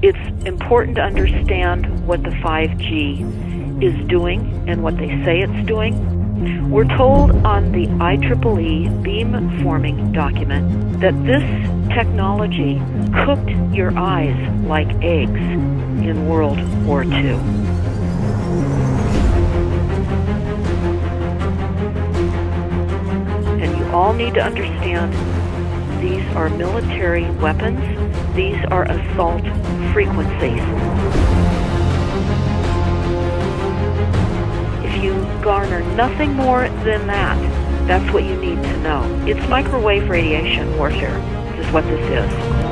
it's important to understand what the 5G is doing and what they say it's doing. We're told on the IEEE beam forming document that this technology cooked your eyes like eggs in World War II. And you all need to understand these are military weapons, these are assault frequencies. If you garner nothing more than that, that's what you need to know. It's microwave radiation warfare, This is what this is.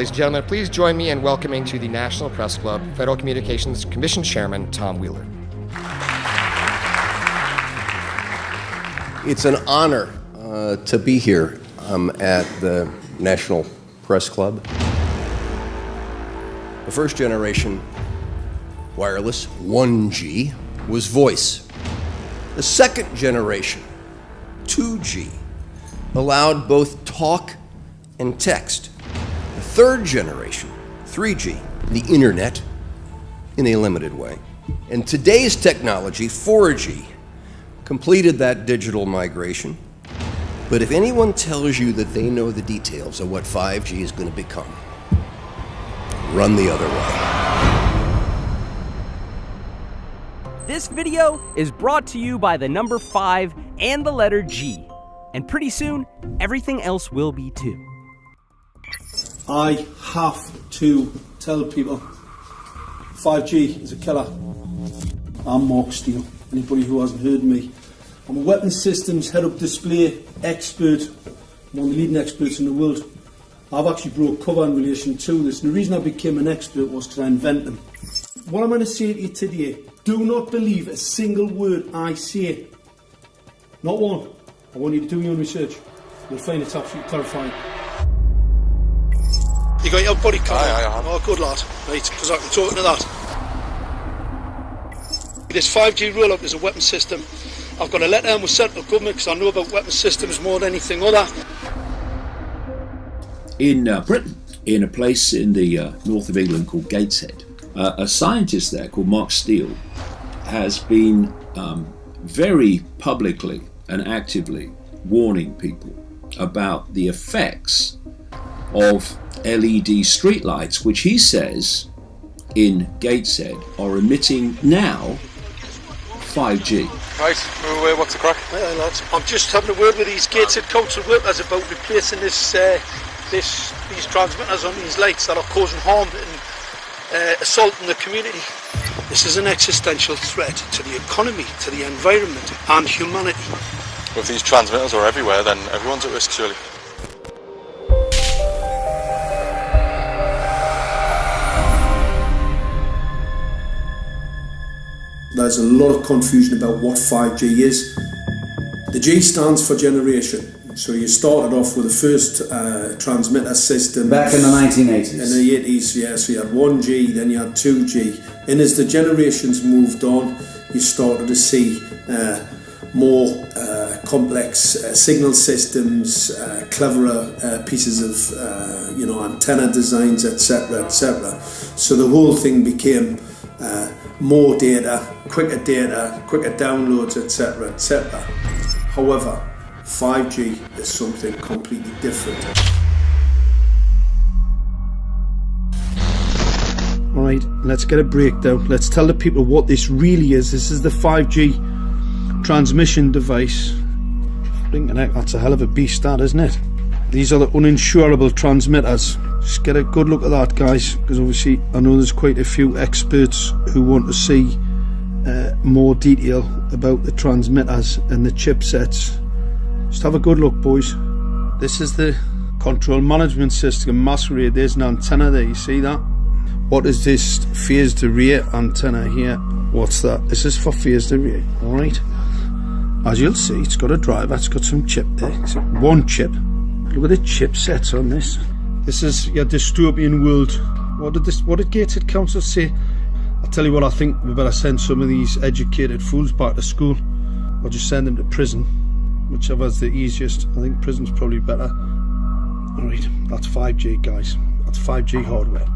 Ladies and gentlemen, please join me in welcoming to the National Press Club Federal Communications Commission Chairman Tom Wheeler. It's an honor uh, to be here um, at the National Press Club. The first generation wireless, 1G, was voice. The second generation, 2G, allowed both talk and text. Third generation, 3G, the internet, in a limited way. And today's technology, 4G, completed that digital migration. But if anyone tells you that they know the details of what 5G is going to become, run the other way. This video is brought to you by the number 5 and the letter G. And pretty soon, everything else will be too. I have to tell people 5G is a killer. I'm Mark Steele. Anybody who hasn't heard me, I'm a weapons systems head up display expert, one of the leading experts in the world. I've actually brought cover in relation to this, and the reason I became an expert was because I invented them. What I'm going to say to you today do not believe a single word I say. Not one. I want you to do your own research. You'll find it's absolutely terrifying. You got your body cam? Aye, aye, I. Oh, good lad. Right, because I can talk to that. This 5G roll-up is a weapon system. I've got a letter in with central government because I know about weapon systems more than anything other. in uh, Britain, in a place in the uh, north of England called Gateshead. Uh, a scientist there called Mark Steele has been um, very publicly and actively warning people about the effects of LED streetlights, which he says in Gateshead are emitting now 5G. Right, move away, what's the crack? Aye, aye, lads. I'm just having a word with these Gateshead council workers about replacing this, uh, this, these transmitters on these lights that are causing harm and uh, assaulting the community. This is an existential threat to the economy, to the environment, and humanity. If these transmitters are everywhere, then everyone's at risk, surely. There's a lot of confusion about what 5G is. The G stands for generation. So you started off with the first uh, transmitter system. Back in the 1980s. In the 80s, yeah. So you had 1G, then you had 2G. And as the generations moved on, you started to see uh, more uh, complex uh, signal systems, uh, cleverer uh, pieces of, uh, you know, antenna designs, etc., etc. So the whole thing became uh, more data, quicker data, quicker downloads, etc., etc. However, 5G is something completely different. Alright, let's get a breakdown. Let's tell the people what this really is. This is the 5G transmission device. Blinking heck, that's a hell of a beast, that isn't it? These are the uninsurable transmitters. Just get a good look at that, guys, because obviously I know there's quite a few experts who want to see uh, more detail about the transmitters and the chipsets. Just have a good look, boys. This is the control management system masquerade. There's an antenna there, you see that? What is this phased array antenna here? What's that? This is for phased array, alright? As you'll see, it's got a driver, it's got some chip there. It's one chip. Look at the chipsets on this. This is your dystopian world. What did this what did Gateshead Council say? I'll tell you what I think we better send some of these educated fools back to school. Or just send them to prison. Whichever's the easiest. I think prison's probably better. Alright, that's 5G guys. That's 5G hardware.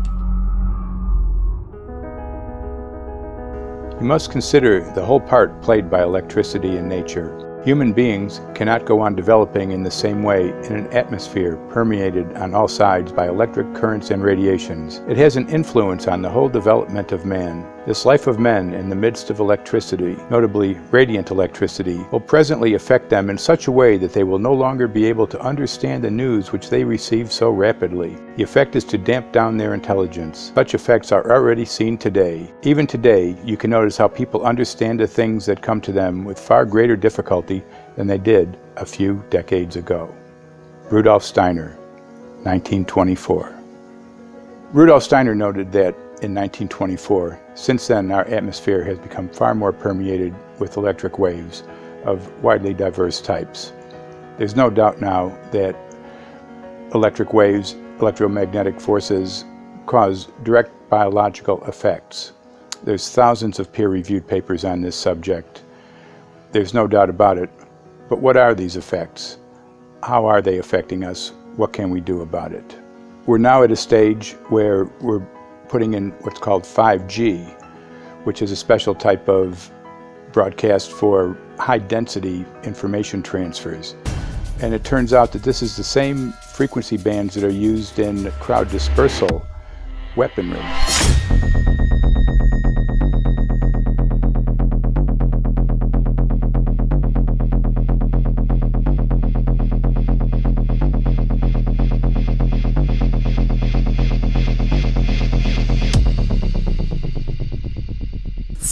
You must consider the whole part played by electricity in nature. Human beings cannot go on developing in the same way in an atmosphere permeated on all sides by electric currents and radiations. It has an influence on the whole development of man. This life of men in the midst of electricity, notably radiant electricity, will presently affect them in such a way that they will no longer be able to understand the news which they receive so rapidly. The effect is to damp down their intelligence. Such effects are already seen today. Even today, you can notice how people understand the things that come to them with far greater difficulty than they did a few decades ago. Rudolf Steiner, 1924. Rudolf Steiner noted that in 1924, since then our atmosphere has become far more permeated with electric waves of widely diverse types. There's no doubt now that electric waves, electromagnetic forces, cause direct biological effects. There's thousands of peer-reviewed papers on this subject. There's no doubt about it. But what are these effects? How are they affecting us? What can we do about it? We're now at a stage where we're putting in what's called 5G, which is a special type of broadcast for high density information transfers. And it turns out that this is the same frequency bands that are used in crowd dispersal weaponry.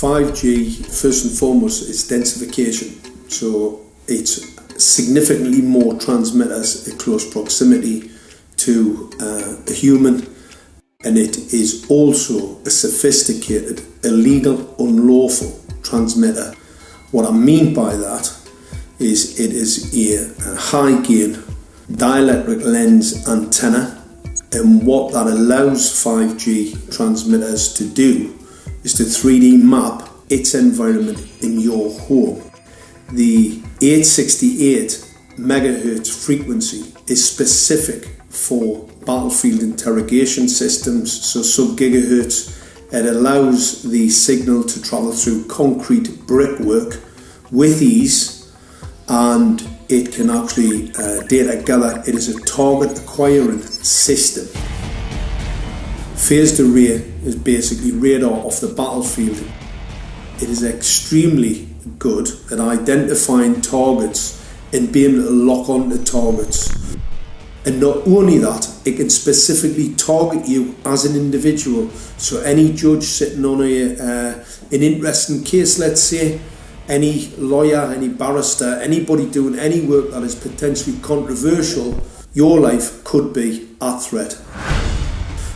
5G, first and foremost, is densification. So it's significantly more transmitters in close proximity to uh, a human, and it is also a sophisticated, illegal, unlawful transmitter. What I mean by that is it is a, a high gain dielectric lens antenna, and what that allows 5G transmitters to do is to 3D map its environment in your home. The 868 megahertz frequency is specific for battlefield interrogation systems, so sub gigahertz. It allows the signal to travel through concrete brickwork with ease and it can actually uh, data gather. It is a target acquiring system. Phased array is basically radar off the battlefield. It is extremely good at identifying targets and being able to lock onto targets. And not only that, it can specifically target you as an individual. So any judge sitting on a, uh, an interesting case, let's say, any lawyer, any barrister, anybody doing any work that is potentially controversial, your life could be at threat.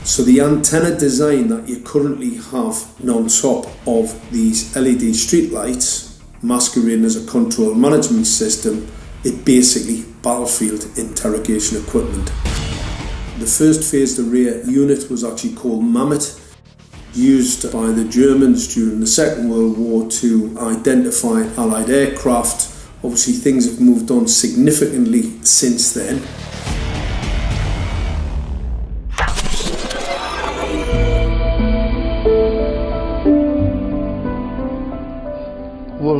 So the antenna design that you currently have on top of these LED streetlights, masquerading as a control management system, it basically battlefield interrogation equipment. The first phased array unit was actually called Mammoth, used by the Germans during the Second World War to identify Allied aircraft. Obviously things have moved on significantly since then.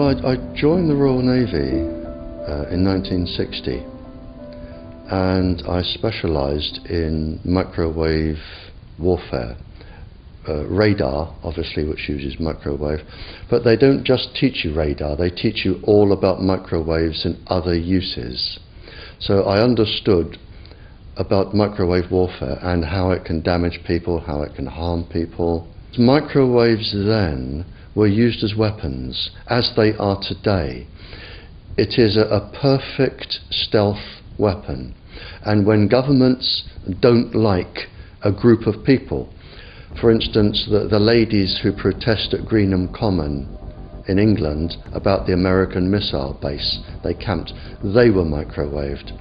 I, I joined the Royal Navy uh, in 1960 and I specialised in microwave warfare. Uh, radar, obviously, which uses microwave, but they don't just teach you radar, they teach you all about microwaves and other uses. So I understood about microwave warfare and how it can damage people, how it can harm people. Microwaves then were used as weapons, as they are today. It is a, a perfect stealth weapon. And when governments don't like a group of people, For instance, the, the ladies who protest at Greenham Common in England about the American missile base they camped, they were microwaved.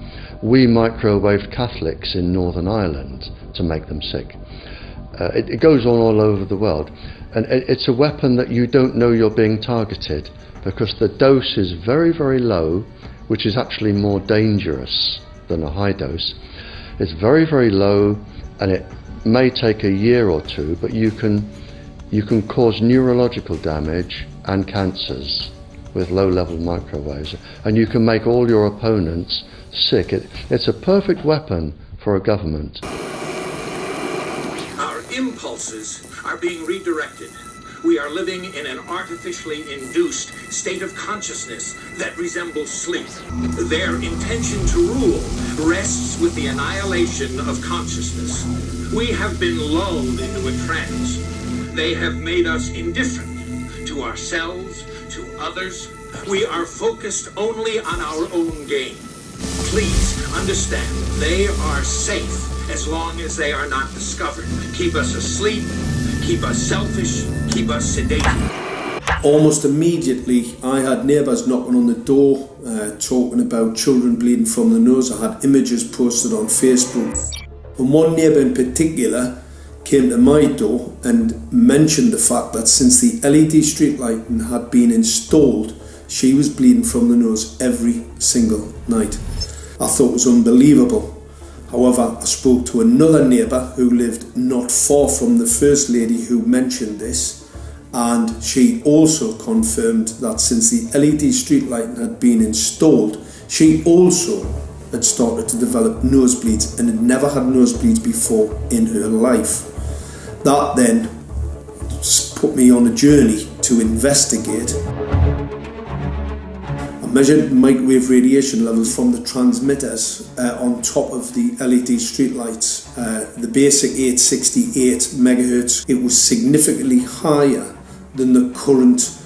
We microwaved Catholics in Northern Ireland to make them sick. Uh, it, it, goes on all over the world. And it's a weapon that you don't know you're being targeted because the dose is very, very low, which is actually more dangerous than a high dose. It's very, very low and it may take a year or two, but you can, you can cause neurological damage and cancers with low level microwaves. And you can make all your opponents sick. It, it's a perfect weapon for a government. Our impulses are being redirected. We are living in an artificially induced state of consciousness that resembles sleep. Their intention to rule rests with the annihilation of consciousness. We have been lulled into a trance. They have made us indifferent to ourselves, to others. We are focused only on our own gain. Please understand, they are safe as long as they are not discovered. Keep us asleep, keep us selfish, keep us sedated. Almost immediately, I had neighbours knocking on the door uh, talking about children bleeding from the nose. I had images posted on Facebook. And one neighbour in particular came to my door and mentioned the fact that since the LED street lighting had been installed, she was bleeding from the nose every single night. I thought it was unbelievable. However, I spoke to another neighbour who lived not far from the first lady who mentioned this, and she also confirmed that since the LED street lighting had been installed, she also had started to develop nosebleeds and had never had nosebleeds before in her life. That then put me on a journey to investigate measured microwave radiation levels from the transmitters uh, on top of the LED streetlights. Uh, the basic 868 megahertz, it was significantly higher than the current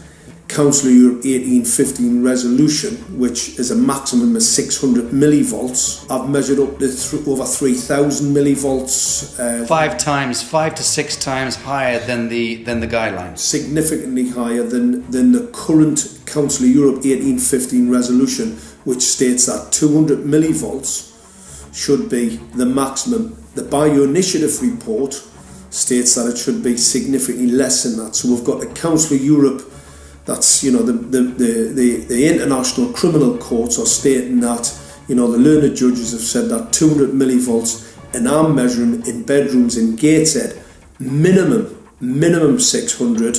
Council of Europe 1815 resolution, which is a maximum of 600 millivolts. I've measured up to th over 3,000 millivolts. Uh, five times, five to six times higher than the than the guidelines. Significantly higher than than the current Council of Europe 1815 resolution, which states that 200 millivolts should be the maximum. The Bioinitiative report states that it should be significantly less than that. So we've got the Council of Europe that's you know the, the, the, the, the international criminal courts are stating that you know the learned judges have said that 200 millivolts and I'm measuring in bedrooms in Gateshead minimum minimum 600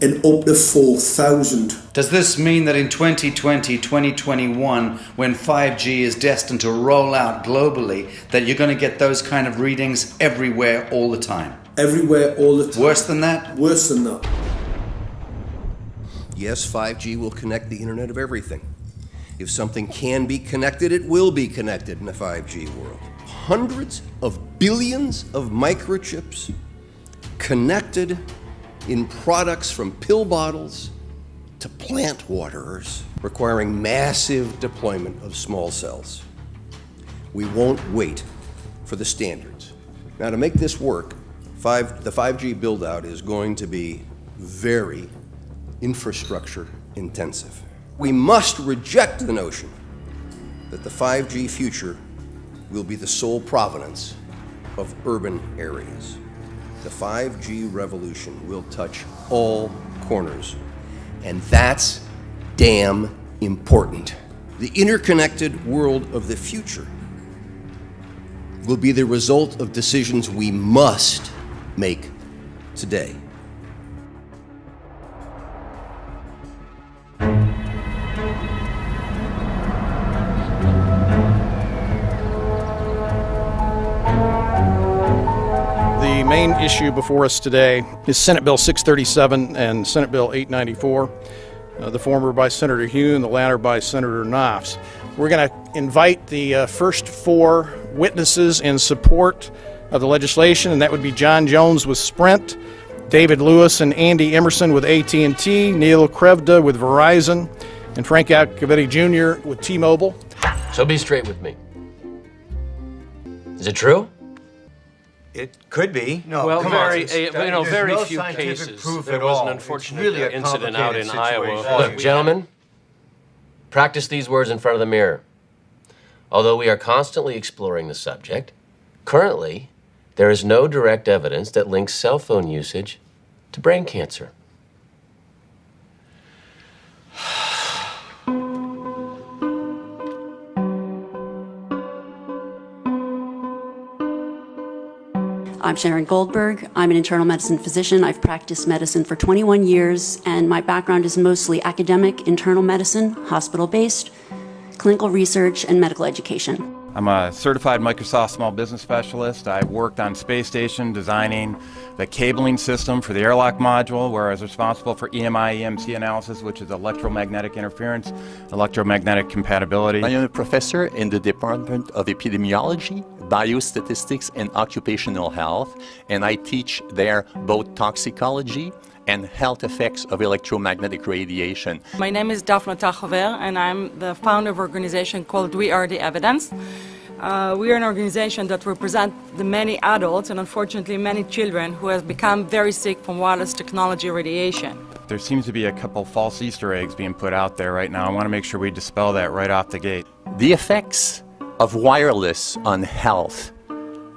and up to 4,000. Does this mean that in 2020, 2021, when 5G is destined to roll out globally, that you're going to get those kind of readings everywhere all the time? Everywhere all the time. Worse than that? Worse than that. Yes, 5G will connect the Internet of everything. If something can be connected, it will be connected in a 5G world. Hundreds of billions of microchips connected in products from pill bottles to plant waterers, requiring massive deployment of small cells. We won't wait for the standards. Now, to make this work, five, the 5G build out is going to be very infrastructure intensive. We must reject the notion that the 5G future will be the sole provenance of urban areas. The 5G revolution will touch all corners, and that's damn important. The interconnected world of the future will be the result of decisions we must make today. Issue before us today is Senate Bill 637 and Senate Bill 894, uh, the former by Senator Hune, the latter by Senator Nofs. We're going to invite the uh, first four witnesses in support of the legislation, and that would be John Jones with Sprint, David Lewis and Andy Emerson with AT&T, Neil Krevda with Verizon, and Frank Iacovetti Jr. with T-Mobile. So be straight with me. Is it true? It could be. No, well, very, uh, you know, very no few cases. There was an unfortunate really incident out in situation. Iowa. Look, gentlemen, practice these words in front of the mirror. Although we are constantly exploring the subject, currently there is no direct evidence that links cell phone usage to brain cancer. I'm Sharon Goldberg. I'm an internal medicine physician. I've practiced medicine for 21 years, and my background is mostly academic, internal medicine, hospital based, clinical research, and medical education. I'm a certified Microsoft small business specialist. I worked on space station designing the cabling system for the airlock module, where I was responsible for EMI EMC analysis, which is electromagnetic interference, electromagnetic compatibility. I am a professor in the Department of Epidemiology, Biostatistics, and Occupational Health, and I teach there both toxicology and health effects of electromagnetic radiation. My name is Dafna Tachover and I'm the founder of an organization called We Are the Evidence. Uh, we are an organization that represents the many adults and unfortunately many children who have become very sick from wireless technology radiation. There seems to be a couple false Easter eggs being put out there right now. I want to make sure we dispel that right off the gate. The effects of wireless on health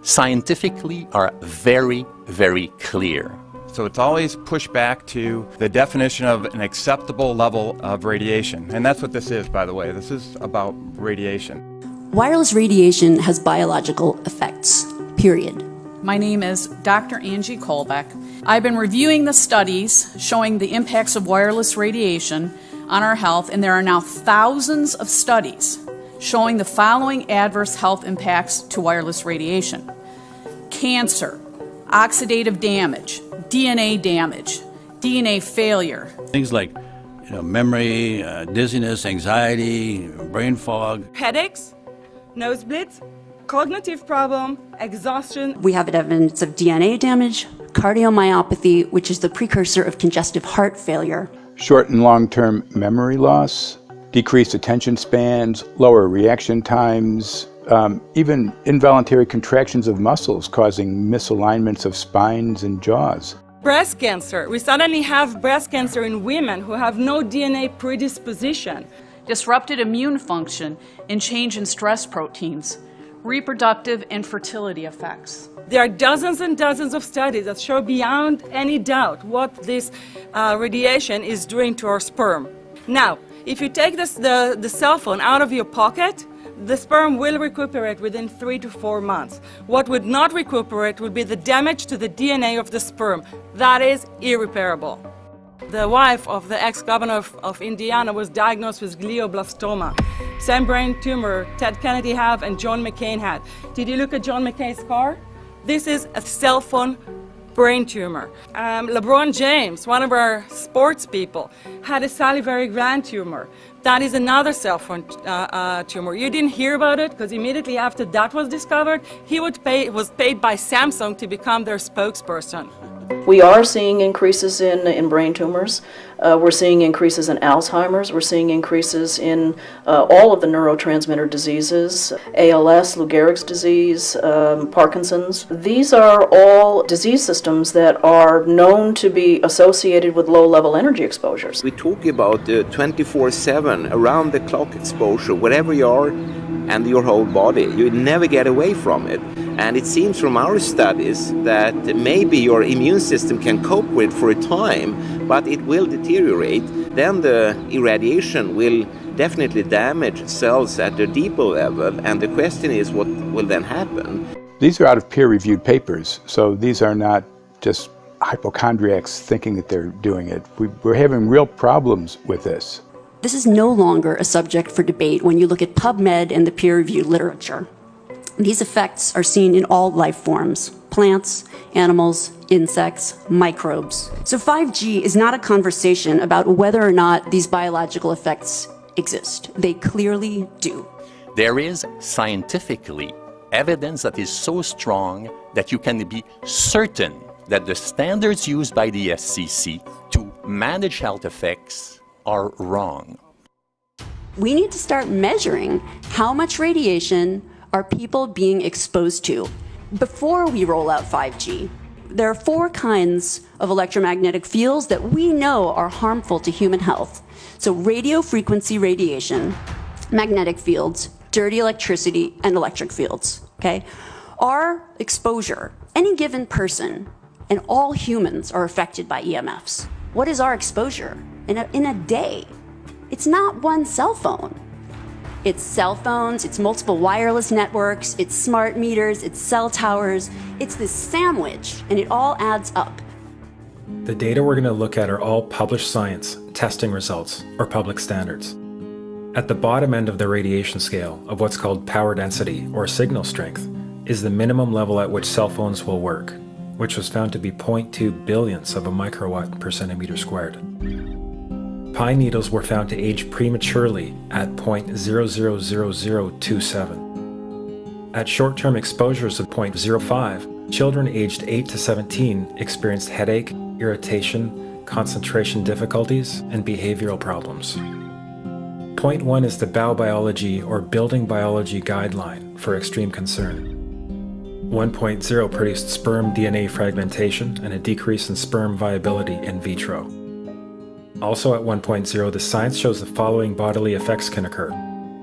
scientifically are very, very clear. So it's always pushed back to the definition of an acceptable level of radiation. And that's what this is, by the way. This is about radiation. Wireless radiation has biological effects, period. My name is Dr. Angie Kolbeck. I've been reviewing the studies showing the impacts of wireless radiation on our health, and there are now thousands of studies showing the following adverse health impacts to wireless radiation cancer, oxidative damage, DNA damage, DNA failure. Things like you know, memory, uh, dizziness, anxiety, brain fog. Headaches, nosebleeds, cognitive problem, exhaustion. We have evidence of DNA damage, cardiomyopathy, which is the precursor of congestive heart failure. Short and long-term memory loss, decreased attention spans, lower reaction times, um, even involuntary contractions of muscles causing misalignments of spines and jaws. Breast cancer. We suddenly have breast cancer in women who have no DNA predisposition. Disrupted immune function and change in stress proteins. Reproductive and fertility effects. There are dozens and dozens of studies that show beyond any doubt what this uh, radiation is doing to our sperm. Now, if you take this, the, the cell phone out of your pocket, the sperm will recuperate within three to four months. What would not recuperate would be the damage to the DNA of the sperm. That is irreparable. The wife of the ex-governor of, of, Indiana was diagnosed with glioblastoma. Same brain tumor Ted Kennedy had and John McCain had. Did you look at John McCain's car? This is a cell phone brain tumor. Um, LeBron James, one of our sports people, had a salivary gland tumor. That is another cell phone uh, uh, tumor. You didn't hear about it because immediately after that was discovered, he would pay, was paid by Samsung to become their spokesperson. We are seeing increases in, in brain tumors. Uh, we're seeing increases in Alzheimer's. We're seeing increases in uh, all of the neurotransmitter diseases, ALS, Lou Gehrig's disease, um, Parkinson's. These are all disease systems that are known to be associated with low-level energy exposures. We talk about 24-7, around-the-clock exposure, wherever you are and your whole body. You never get away from it. And it seems from our studies that maybe your immune system can cope with for a time, but it will deteriorate. Then the irradiation will definitely damage cells at the deeper level, and the question is what will then happen? These are out of peer-reviewed papers, so these are not just hypochondriacs thinking that they're doing it. We, we're having real problems with this. This is no longer a subject for debate when you look at PubMed and the peer-reviewed literature. These effects are seen in all life forms, plants, animals, insects, microbes. So 5G is not a conversation about whether or not these biological effects exist. They clearly do. There is scientifically evidence that is so strong that you can be certain that the standards used by the FCC to manage health effects are wrong. We need to start measuring how much radiation are people being exposed to. before we roll out 5G, there are four kinds of electromagnetic fields that we know are harmful to human health. So radio frequency radiation, magnetic fields, dirty electricity, and electric fields, okay? Our exposure, any given person, and all humans are affected by EMFs. What is our exposure in a, in a day? It's not one cell phone. It's cell phones, it's multiple wireless networks, it's smart meters, it's cell towers. It's this sandwich, and it all adds up. The data we're going to look at are all published science, testing results, or public standards. At the bottom end of the radiation scale of what's called power density or signal strength is the minimum level at which cell phones will work, which was found to be 0.2 billionths of a microwatt per centimeter squared. Pine needles were found to age prematurely at 0.000027. At short-term exposures of 0.05, children aged 8 to 17 experienced headache, irritation, concentration difficulties, and behavioral problems. Point 1 is the Baubiology or Building Biology Guideline for extreme concern. 1.0 produced sperm DNA fragmentation and a decrease in sperm viability in vitro. Also at 1.0, the science shows the following bodily effects can occur.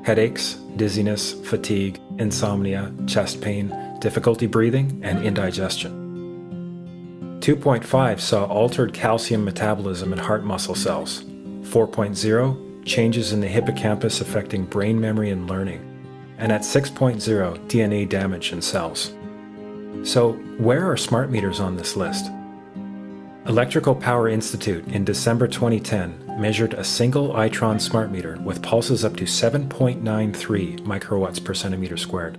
Headaches, dizziness, fatigue, insomnia, chest pain, difficulty breathing, and indigestion. 2.5 saw altered calcium metabolism in heart muscle cells. 4.0, changes in the hippocampus affecting brain memory and learning. And at 6.0, DNA damage in cells. So where are smart meters on this list? Electrical Power Institute in December 2010 measured a single Itron smart meter with pulses up to 7.93 microwatts per centimeter squared.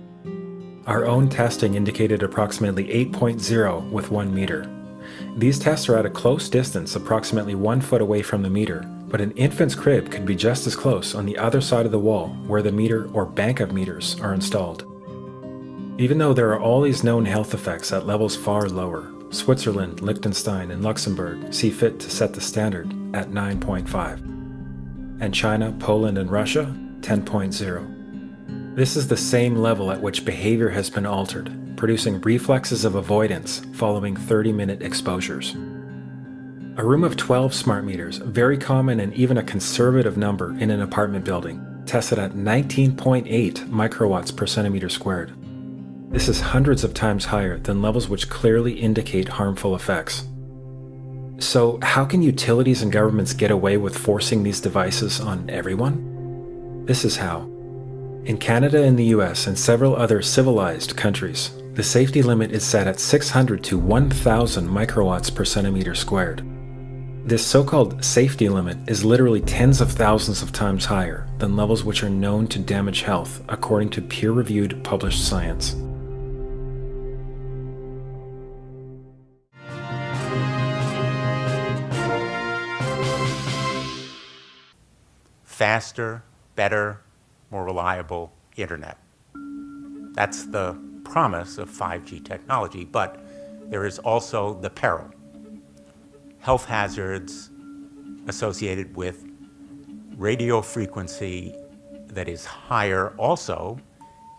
Our own testing indicated approximately 8.0 with 1 meter. These tests are at a close distance, approximately 1 foot away from the meter, but an infant's crib could be just as close on the other side of the wall where the meter or bank of meters are installed. Even though there are all these known health effects at levels far lower, Switzerland, Liechtenstein, and Luxembourg see fit to set the standard at 9.5, and China, Poland, and Russia 10.0. This is the same level at which behavior has been altered, producing reflexes of avoidance following 30-minute exposures. A room of 12 smart meters, very common and even a conservative number in an apartment building, tested at 19.8 microwatts per centimeter squared. This is hundreds of times higher than levels which clearly indicate harmful effects. So how can utilities and governments get away with forcing these devices on everyone? This is how. In Canada and the US and several other civilized countries, the safety limit is set at 600 to 1000 microwatts per centimeter squared. This so-called safety limit is literally tens of thousands of times higher than levels which are known to damage health according to peer-reviewed published science. Faster, better, more reliable internet. That's the promise of 5G technology, but there is also the peril. Health hazards associated with radio frequency that is higher also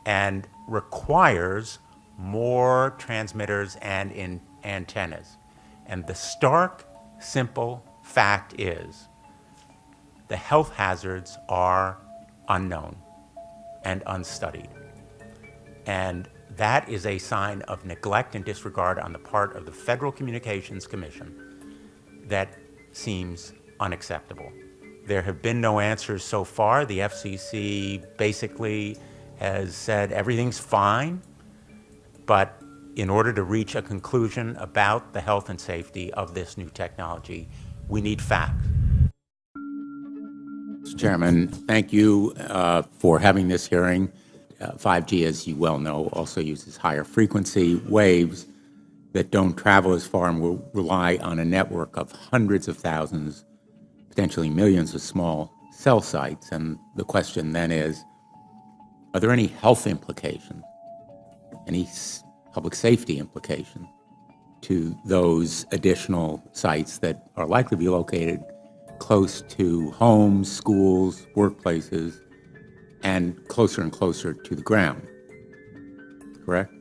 and requires more transmitters and in antennas. And the stark, simple fact is the health hazards are unknown and unstudied. And that is a sign of neglect and disregard on the part of the Federal Communications Commission that seems unacceptable. There have been no answers so far. The FCC basically has said everything's fine, but in order to reach a conclusion about the health and safety of this new technology, we need facts. Chairman, thank you uh, for having this hearing. Uh, 5G, as you well know, also uses higher frequency waves that don't travel as far and will rely on a network of hundreds of thousands, potentially millions of small cell sites. And the question then is, are there any health implications, any public safety implications to those additional sites that are likely to be located close to homes, schools, workplaces, and closer and closer to the ground. Correct?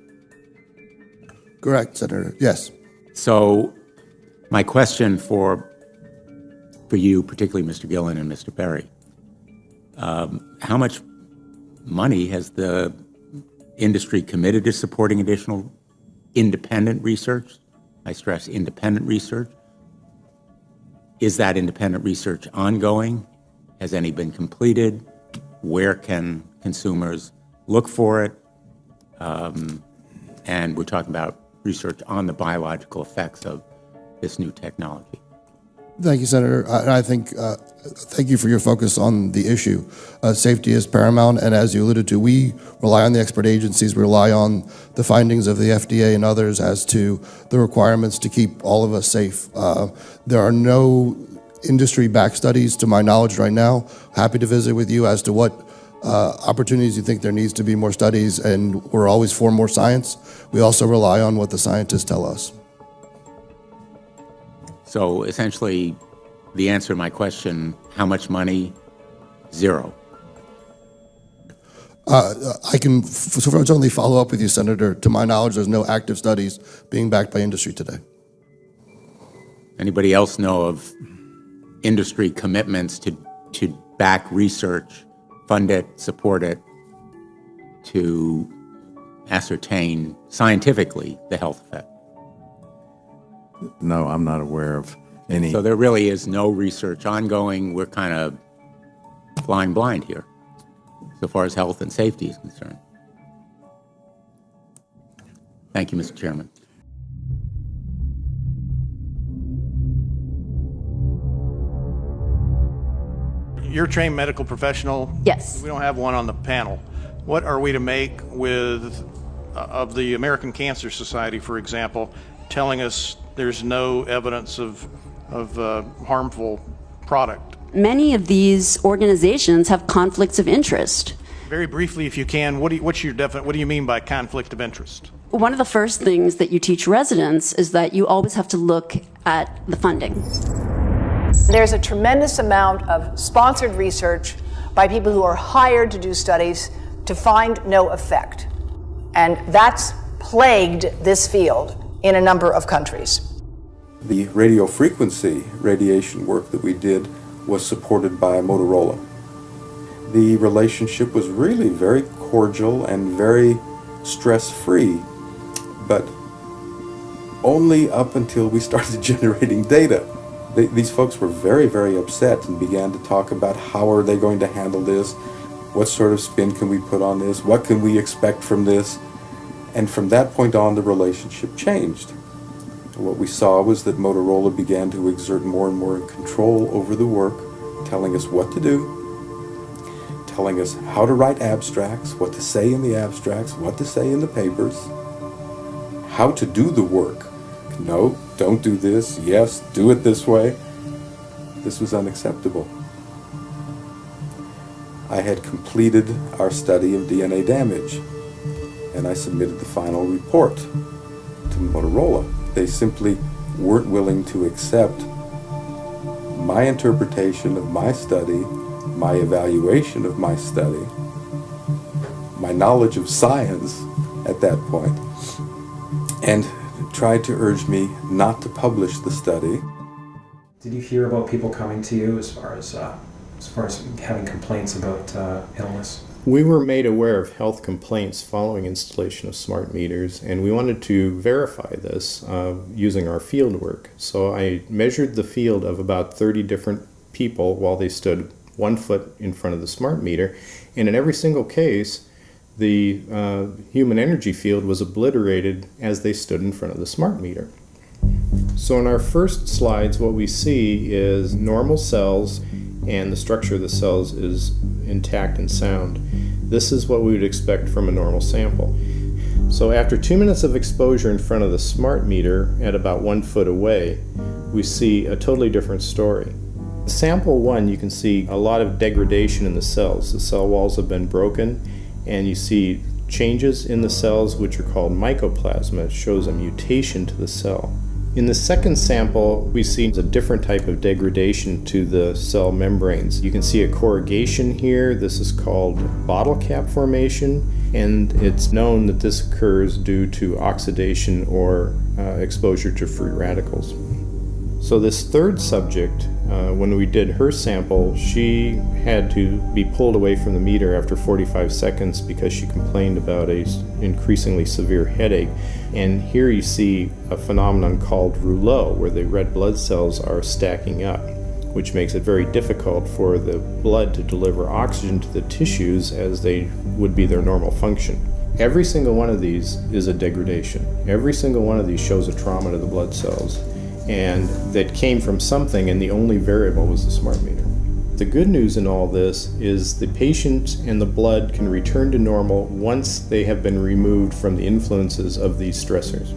Correct, Senator. Yes. So, my question for for you, particularly Mr. Gillen and Mr. Berry, um, how much money has the industry committed to supporting additional independent research? I stress independent research. Is that independent research ongoing? Has any been completed? Where can consumers look for it? Um, and we're talking about research on the biological effects of this new technology. Thank you, Senator. I, I think, uh, thank you for your focus on the issue. Uh, safety is paramount, and as you alluded to, we rely on the expert agencies, we rely on the findings of the FDA and others as to the requirements to keep all of us safe. Uh, there are no industry-backed studies, to my knowledge right now. Happy to visit with you as to what uh, opportunities you think there needs to be more studies, and we're always for more science. We also rely on what the scientists tell us. So essentially, the answer to my question, how much money? Zero. Uh, I can certainly follow up with you, Senator. To my knowledge, there's no active studies being backed by industry today. Anybody else know of industry commitments to, to back research, fund it, support it, to ascertain scientifically the health effect? No, I'm not aware of any. So there really is no research ongoing. We're kind of flying blind here, so far as health and safety is concerned. Thank you, Mr. Chairman. You're a trained medical professional. Yes. We don't have one on the panel. What are we to make with uh, of the American Cancer Society, for example, telling us there's no evidence of, of uh, harmful product. Many of these organizations have conflicts of interest. Very briefly, if you can, what do you, what's your definite, what do you mean by conflict of interest? One of the first things that you teach residents is that you always have to look at the funding. There's a tremendous amount of sponsored research by people who are hired to do studies to find no effect. And that's plagued this field in a number of countries. The radio frequency radiation work that we did was supported by Motorola. The relationship was really very cordial and very stress-free, but only up until we started generating data. They, these folks were very, very upset and began to talk about how are they going to handle this, what sort of spin can we put on this, what can we expect from this, and from that point on the relationship changed. What we saw was that Motorola began to exert more and more control over the work, telling us what to do, telling us how to write abstracts, what to say in the abstracts, what to say in the papers, how to do the work. No, don't do this. Yes, do it this way. This was unacceptable. I had completed our study of DNA damage, and I submitted the final report to Motorola they simply weren't willing to accept my interpretation of my study, my evaluation of my study, my knowledge of science at that point, and tried to urge me not to publish the study. Did you hear about people coming to you as far as uh, as far as having complaints about uh, illness? We were made aware of health complaints following installation of smart meters, and we wanted to verify this uh, using our field work. So I measured the field of about 30 different people while they stood one foot in front of the smart meter, and in every single case, the uh, human energy field was obliterated as they stood in front of the smart meter. So in our first slides, what we see is normal cells and the structure of the cells is intact and sound. This is what we would expect from a normal sample. So after two minutes of exposure in front of the smart meter at about one foot away, we see a totally different story. Sample one, you can see a lot of degradation in the cells. The cell walls have been broken and you see changes in the cells which are called mycoplasma. It shows a mutation to the cell. In the second sample, we see a different type of degradation to the cell membranes. You can see a corrugation here. This is called bottle cap formation. and it's known that this occurs due to oxidation or uh, exposure to free radicals. So this third subject, uh, when we did her sample, she had to be pulled away from the meter after 45 seconds because she complained about a increasingly severe headache. And here you see a phenomenon called rouleau, where the red blood cells are stacking up, which makes it very difficult for the blood to deliver oxygen to the tissues as they would be their normal function. Every single one of these is a degradation. Every single one of these shows a trauma to the blood cells and that came from something, and the only variable was the smart meter. The good news in all this is the patient and the blood can return to normal once they have been removed from the influences of these stressors.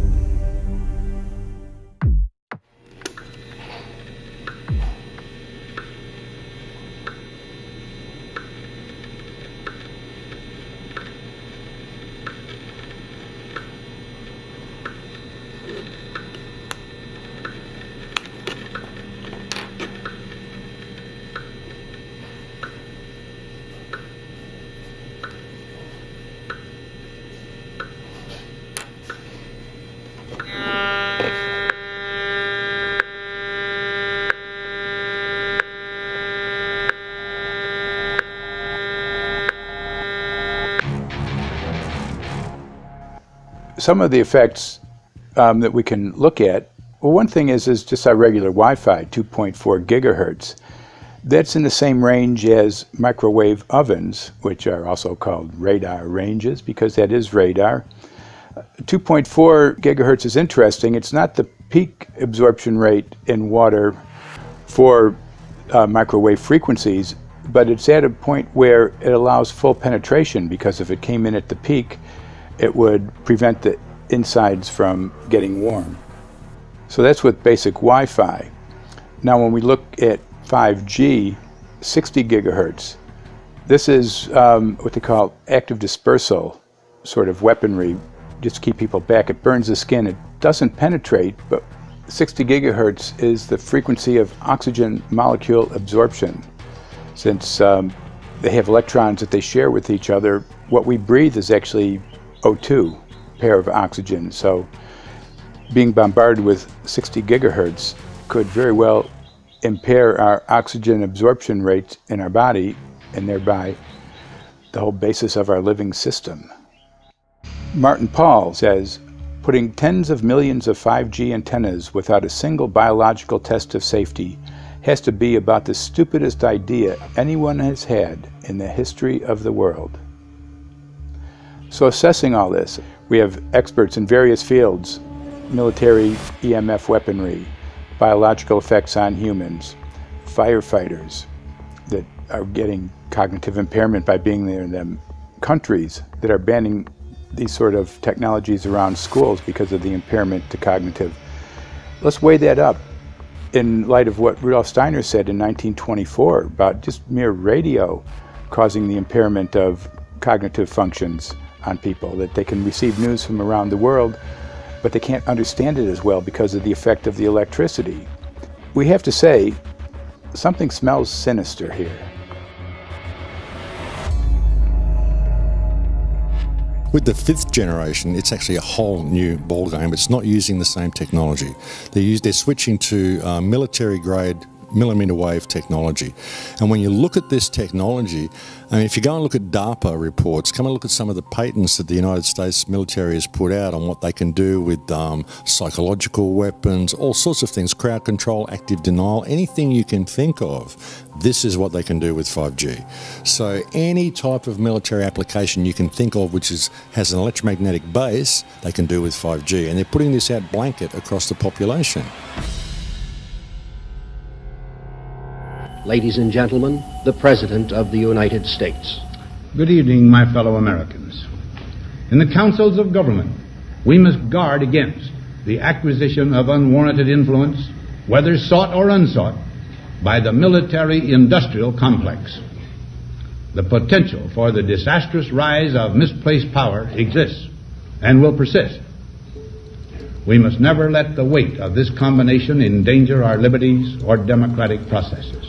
Some of the effects um, that we can look at, well, one thing is, is just our regular Wi-Fi, 2.4 gigahertz. That's in the same range as microwave ovens, which are also called radar ranges, because that is radar. 2.4 gigahertz is interesting. It's not the peak absorption rate in water for uh, microwave frequencies, but it's at a point where it allows full penetration because if it came in at the peak, it would prevent the insides from getting warm. So that's with basic Wi-Fi. Now when we look at 5G, 60 gigahertz, this is um, what they call active dispersal sort of weaponry, just to keep people back. It burns the skin. It doesn't penetrate, but 60 gigahertz is the frequency of oxygen molecule absorption. Since um, they have electrons that they share with each other, what we breathe is actually O2 pair of oxygen. So being bombarded with 60 gigahertz could very well impair our oxygen absorption rate in our body and thereby the whole basis of our living system. Martin Pall says, putting tens of millions of 5G antennas without a single biological test of safety has to be about the stupidest idea anyone has had in the history of the world. So assessing all this, we have experts in various fields, military EMF weaponry, biological effects on humans, firefighters that are getting cognitive impairment by being there in them, countries that are banning these sort of technologies around schools because of the impairment to cognitive. Let's weigh that up in light of what Rudolf Steiner said in 1924 about just mere radio causing the impairment of cognitive functions on people, that they can receive news from around the world, but they can't understand it as well because of the effect of the electricity. We have to say, something smells sinister here. With the fifth generation, it's actually a whole new ballgame. It's not using the same technology. They're, use, they're switching to uh, military grade millimeter wave technology. And when you look at this technology, I mean, if you go and look at DARPA reports, come and look at some of the patents that the United States military has put out on what they can do with um, psychological weapons, all sorts of things, crowd control, active denial, anything you can think of, this is what they can do with 5G. So any type of military application you can think of which is, has an electromagnetic base, they can do with 5G. And they're putting this out blanket across the population. Ladies and gentlemen, the President of the United States. Good evening, my fellow Americans. In the councils of government, we must guard against the acquisition of unwarranted influence, whether sought or unsought, by the military industrial complex. The potential for the disastrous rise of misplaced power exists and will persist. We must never let the weight of this combination endanger our liberties or democratic processes.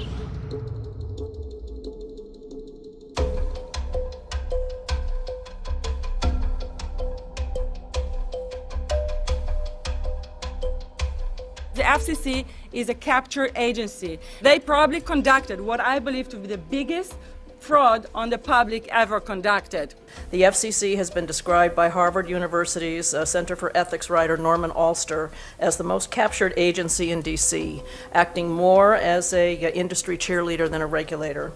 FCC is a capture agency. They probably conducted what I believe to be the biggest fraud on the public ever conducted. The FCC has been described by Harvard University's uh, Center for Ethics writer Norman Alster as the most captured agency in DC, acting more as a uh, industry cheerleader than a regulator.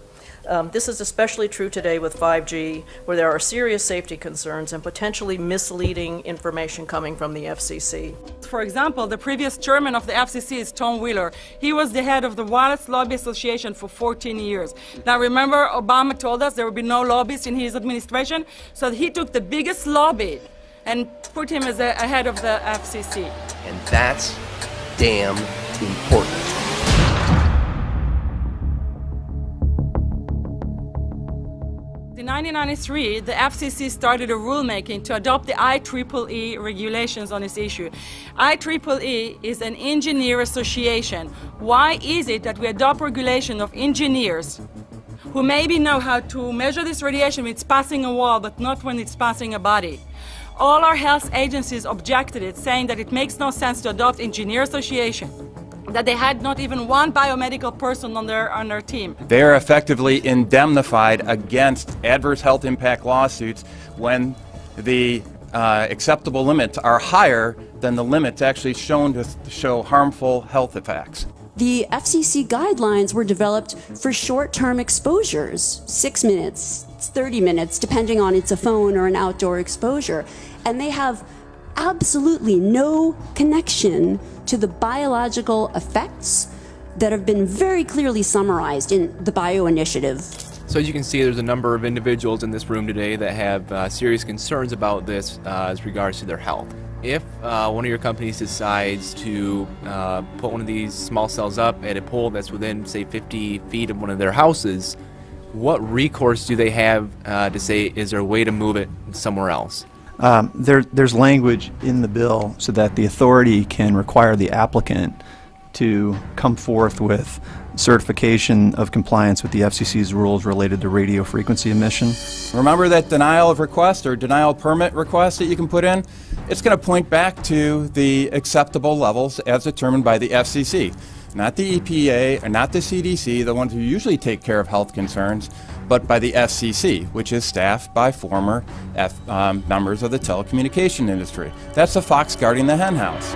Um, this is especially true today with 5G, where there are serious safety concerns and potentially misleading information coming from the FCC. For example, the previous chairman of the FCC is Tom Wheeler. He was the head of the Wireless Lobby Association for 14 years. Now remember, Obama told us there would be no lobbyists in his administration, so he took the biggest lobby and put him as a, a head of the FCC. And that's damn important. 1993, the FCC started a rulemaking to adopt the IEEE regulations on this issue. IEEE is an engineer association. Why is it that we adopt regulation of engineers who maybe know how to measure this radiation when it's passing a wall, but not when it's passing a body? All our health agencies objected it, saying that it makes no sense to adopt engineer association that they had not even one biomedical person on their, on their team. They are effectively indemnified against adverse health impact lawsuits when the uh, acceptable limits are higher than the limits actually shown to show harmful health effects. The FCC guidelines were developed for short-term exposures, six minutes, 30 minutes, depending on it's a phone or an outdoor exposure. And they have absolutely no connection to the biological effects that have been very clearly summarized in the Bio Initiative. So as you can see, there's a number of individuals in this room today that have uh, serious concerns about this uh, as regards to their health. If uh, one of your companies decides to uh, put one of these small cells up at a pole that's within, say, 50 feet of one of their houses, what recourse do they have uh, to say, is there a way to move it somewhere else? Um, there, there's language in the bill so that the authority can require the applicant to come forth with certification of compliance with the FCC's rules related to radio frequency emission. Remember that denial of request or denial permit request that you can put in? It's going to point back to the acceptable levels as determined by the FCC, not the EPA or not the CDC, the ones who usually take care of health concerns, but by the FCC, which is staffed by former F, um, members of the telecommunication industry. That's the fox guarding the henhouse.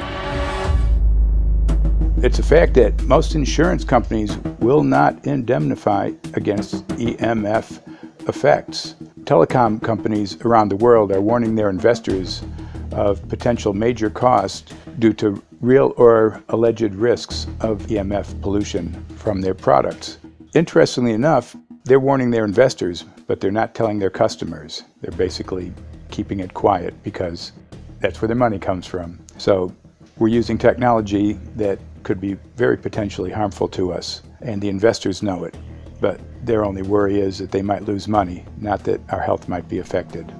It's a fact that most insurance companies will not indemnify against EMF effects. Telecom companies around the world are warning their investors of potential major costs due to real or alleged risks of EMF pollution from their products. Interestingly enough, they're warning their investors, but they're not telling their customers. They're basically keeping it quiet because that's where their money comes from. So we're using technology that could be very potentially harmful to us, and the investors know it. But their only worry is that they might lose money, not that our health might be affected.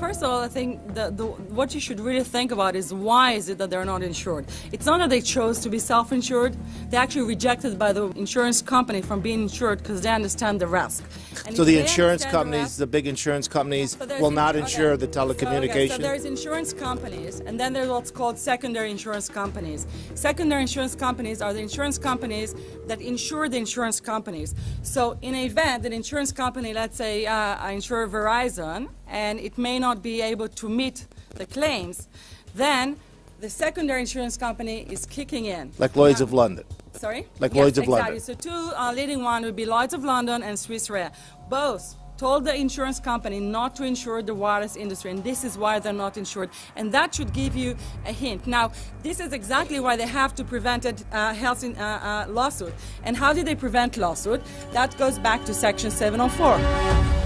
First of all, I think the, the, what you should really think about is why is it that they're not insured? It's not that they chose to be self-insured. They're actually rejected by the insurance company from being insured because they understand the risk. And so the insurance companies, the, risk, the, big insurance companies, so will not insure okay. the telecommunication? So, okay, so there's insurance companies, and then there's what's called secondary insurance companies. Secondary insurance companies are the insurance companies that insure the insurance companies. So in an event, an insurance company, let's say uh, I insure Verizon, and it may not be able to meet the claims, then the secondary insurance company is kicking in. Like Lloyd's now, of London. Sorry? Like yes, Lloyd's of exactly. London. So two uh, leading one would be Lloyd's of London and Swiss Re. Both told the insurance company not to insure the wireless industry, and this is why they're not insured. And that should give you a hint. Now, this is exactly why they have to prevent a uh, health in, uh, uh, lawsuit. And how do they prevent lawsuit? That goes back to Section 704.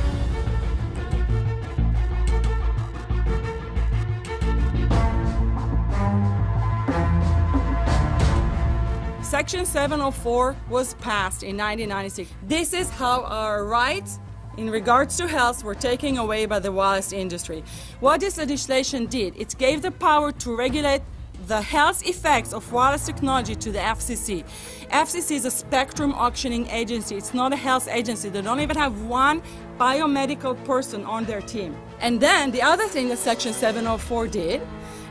Section 704 was passed in 1996. This is how our rights in regards to health were taken away by the wireless industry. What this legislation did, it gave the power to regulate the health effects of wireless technology to the FCC. FCC is a spectrum auctioning agency. It's not a health agency. They don't even have one biomedical person on their team. And then the other thing that Section 704 did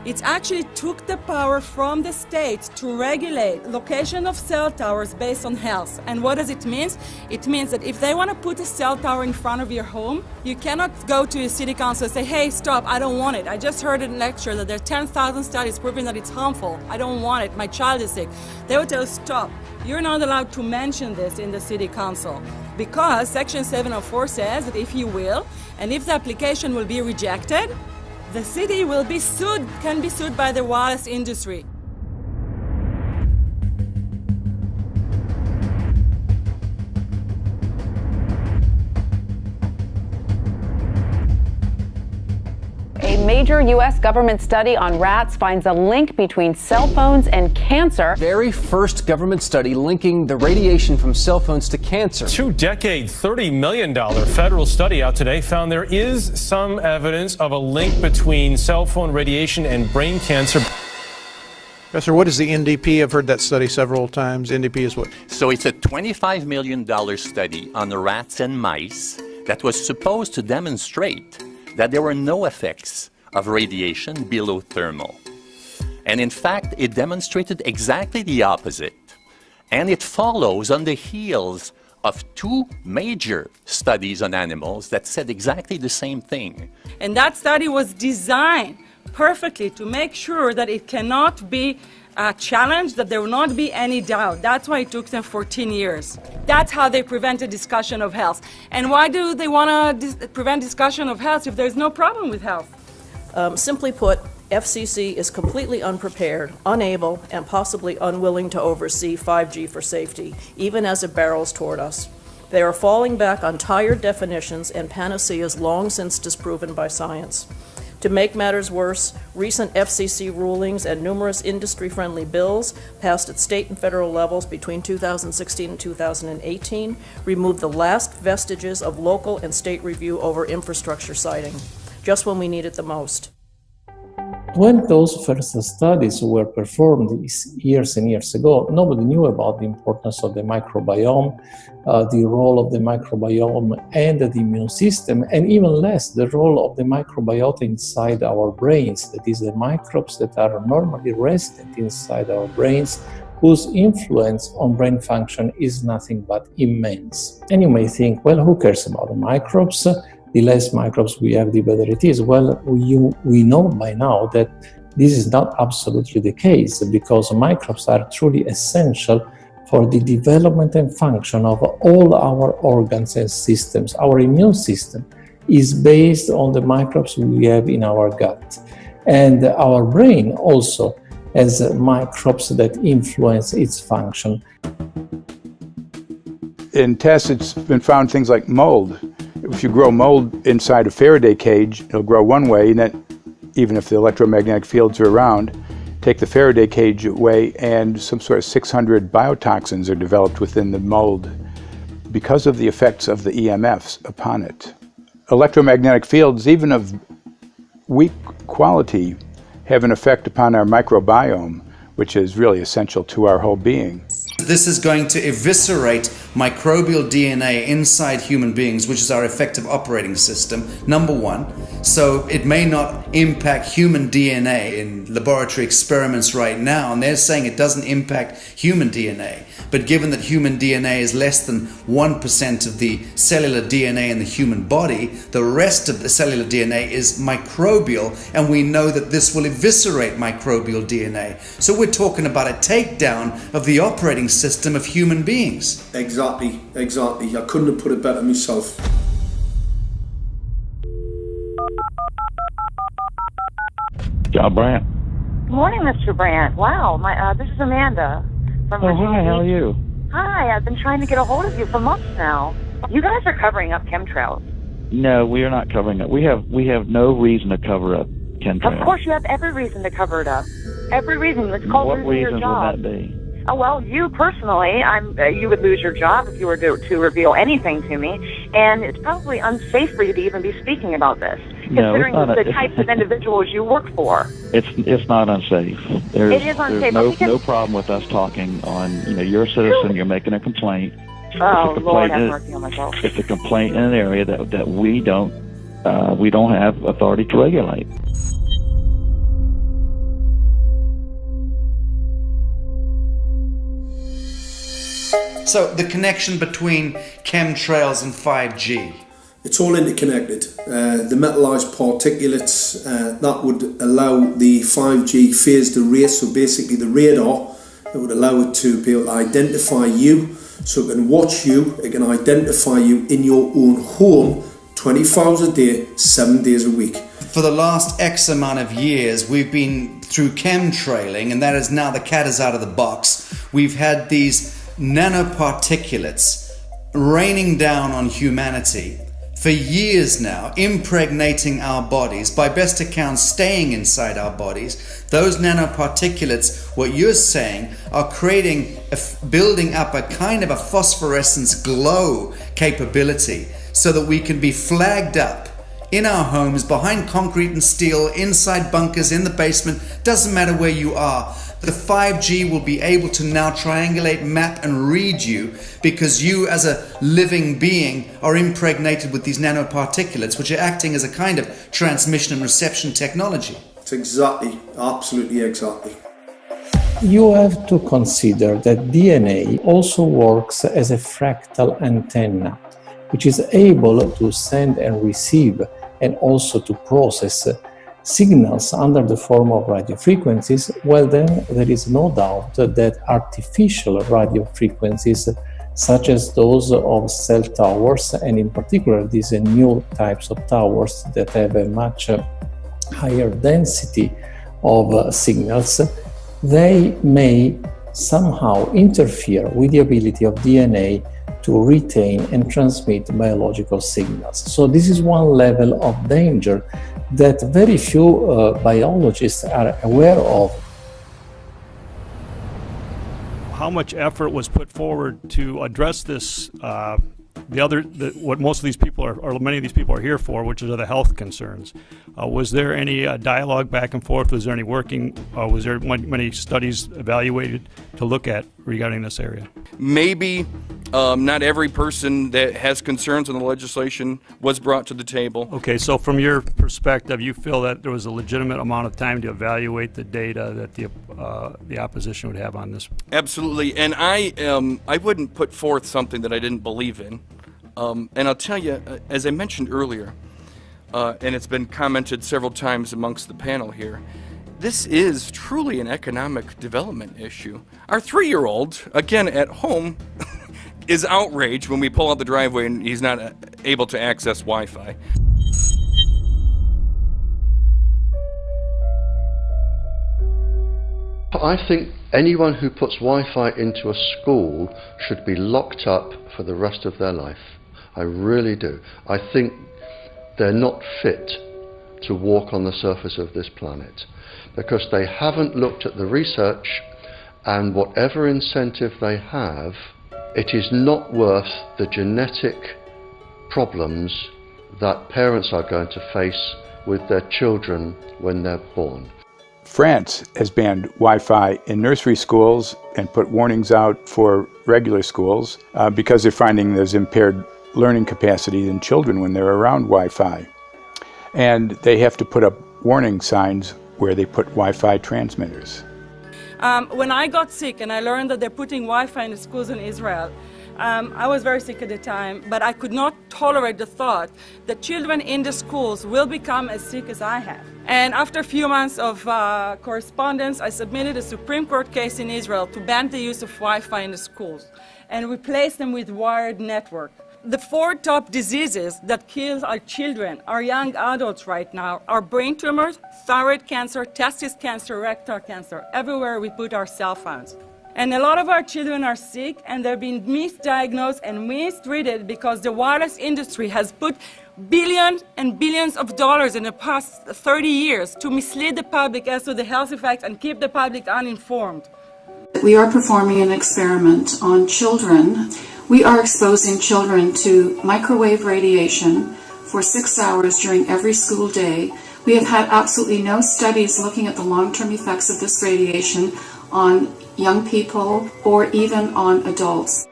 it actually took the power from the state to regulate location of cell towers based on health. And what does it mean? It means that if they want to put a cell tower in front of your home, you cannot go to your city council and say, hey, stop, I don't want it. I just heard in lecture that there are 10,000 studies proving that it's harmful. I don't want it. My child is sick. They will tell you, stop. You're not allowed to mention this in the city council because Section 704 says that if you will, and if the application will be rejected, the city will be sued, can be sued by the wireless industry. Major U.S. government study on rats finds a link between cell phones and cancer. Very first government study linking the radiation from cell phones to cancer. Two decade, $30 million federal study out today found there is some evidence of a link between cell phone radiation and brain cancer. Professor, what is the NTP? I've heard that study several times. NTP is what? So it's a $25 million study on rats and mice that was supposed to demonstrate that there were no effects of radiation below thermal. And in fact, it demonstrated exactly the opposite. And it follows on the heels of two major studies on animals that said exactly the same thing. And that study was designed perfectly to make sure that it cannot be uh, challenged, that there will not be any doubt. That's why it took them 14 years. That's how they prevent a discussion of health. And why do they want to dis prevent discussion of health if there's no problem with health? Um, simply put, FCC is completely unprepared, unable, and possibly unwilling to oversee 5G for safety, even as it barrels toward us. They are falling back on tired definitions and panaceas long since disproven by science. To make matters worse, recent FCC rulings and numerous industry-friendly bills passed at state and federal levels between 2016 and 2018 removed the last vestiges of local and state review over infrastructure siting, just when we need it the most. When those first studies were performed years and years ago, nobody knew about the importance of the microbiome, uh, the role of the microbiome and the immune system, and even less the role of the microbiota inside our brains, that is, the microbes that are normally resident inside our brains, whose influence on brain function is nothing but immense. And you may think, well, who cares about the microbes? The less microbes we have, the better it is. Well, we, we know by now that this is not absolutely the case because microbes are truly essential for the development and function of all our organs and systems. Our immune system is based on the microbes we have in our gut. And our brain also has microbes that influence its function. In tests, it's been found things like mold if you grow mold inside a Faraday cage, it'll grow one way, and then even if the electromagnetic fields are around, take the Faraday cage away, and some sort of 600 biotoxins are developed within the mold because of the effects of the EMFs upon it. Electromagnetic fields, even of weak quality, have an effect upon our microbiome, which is really essential to our whole being. This is going to eviscerate microbial DNA inside human beings, which is our effective operating system, number one. So it may not impact human DNA in laboratory experiments right now, and they're saying it doesn't impact human DNA. But given that human DNA is less than 1% of the cellular DNA in the human body, the rest of the cellular DNA is microbial, and we know that this will eviscerate microbial DNA. So we're talking about a takedown of the operating system of human beings. Exactly, exactly. I couldn't have put it better myself. John Brandt. Good morning, Mr. Brandt. Wow, my uh, this is Amanda from Oh, Virginia hi, how are you? Hi, I've been trying to get a hold of you for months now. You guys are covering up chemtrails. No, we are not covering it. We have we have no reason to cover up chemtrails. Of course, you have every reason to cover it up. Every reason. It's called what losing your reasons job. would that be? Oh, well, you personally, I'm. Uh, you would lose your job if you were to, to reveal anything to me, and it's probably unsafe for you to even be speaking about this, No, considering the a- types of individuals you work for. It's it's not unsafe. There's, It is unsafe, There's no because- no problem with us talking on. You know, you're a citizen. You're making a complaint. Oh, It's a Lord, complaint have in- mercy on myself. It's a complaint in an area that that we don't uh, we don't have authority to regulate. So, the connection between chemtrails and 5G. It's all interconnected. Uh, the metallized particulates uh, that would allow the 5G phased array, so basically the radar that would allow it to be able to identify you, so it can watch you, it can identify you in your own home 24 hours a day, 7 days a week. For the last X amount of years, we've been through chemtrailing, and that is now the cat is out of the box. We've had these nanoparticulates raining down on humanity for years now, impregnating our bodies, by best account, staying inside our bodies. Those nanoparticulates, what you're saying, are creating, building up a kind of a phosphorescence glow capability so that we can be flagged up in our homes, behind concrete and steel, inside bunkers, in the basement, doesn't matter where you are. The 5G will be able to now triangulate, map, and read you because you, as a living being, are impregnated with these nanoparticulates, which are acting as a kind of transmission and reception technology. It's exactly, absolutely exactly. You have to consider that DNA also works as a fractal antenna, which is able to send and receive and also to process signals under the form of radio frequencies, well then there is no doubt that artificial radio frequencies such as those of cell towers and in particular these new types of towers that have a much higher density of signals, they may somehow interfere with the ability of DNA to retain and transmit biological signals. So this is one level of danger that very few uh, biologists are aware of. How much effort was put forward to address this uh, the other, the, what most of these people are, or many of these people are here for, which are the health concerns. Uh, was there any uh, dialogue back and forth? Was there any working? Uh, was there many studies evaluated to look at regarding this area? Maybe um, not every person that has concerns on the legislation was brought to the table. Okay, so from your perspective, you feel that there was a legitimate amount of time to evaluate the data that the uh, the opposition would have on this? Absolutely, and I um, I wouldn't put forth something that I didn't believe in. Um, and I'll tell you, uh, as I mentioned earlier, uh, and it's been commented several times amongst the panel here, this is truly an economic development issue. Our three year old, again at home, is outraged when we pull out the driveway and he's not uh, able to access Wi Fi. I think anyone who puts Wi Fi into a school should be locked up for the rest of their life. I really do. I think they're not fit to walk on the surface of this planet because they haven't looked at the research and whatever incentive they have, it is not worth the genetic problems that parents are going to face with their children when they're born. France has banned Wi-Fi in nursery schools and put warnings out for regular schools uh, because they're finding there's impaired learning capacity in children when they're around Wi-Fi. And they have to put up warning signs where they put Wi-Fi transmitters. Um, when I got sick and I learned that they're putting Wi-Fi in the schools in Israel, um, I was very sick at the time, but I could not tolerate the thought that children in the schools will become as sick as I have. And after a few months of uh, correspondence, I submitted a Supreme Court case in Israel to ban the use of Wi-Fi in the schools and replace them with wired network. The four top diseases that kill our children, our young adults right now, are brain tumors, thyroid cancer, testis cancer, rectal cancer, everywhere we put our cell phones. And a lot of our children are sick and they're being misdiagnosed and mistreated because the wireless industry has put billions and billions of dollars in the past 30 years to mislead the public as to the health effects and keep the public uninformed. We are performing an experiment on children we are exposing children to microwave radiation for six hours during every school day. We have had absolutely no studies looking at the long-term effects of this radiation on young people or even on adults.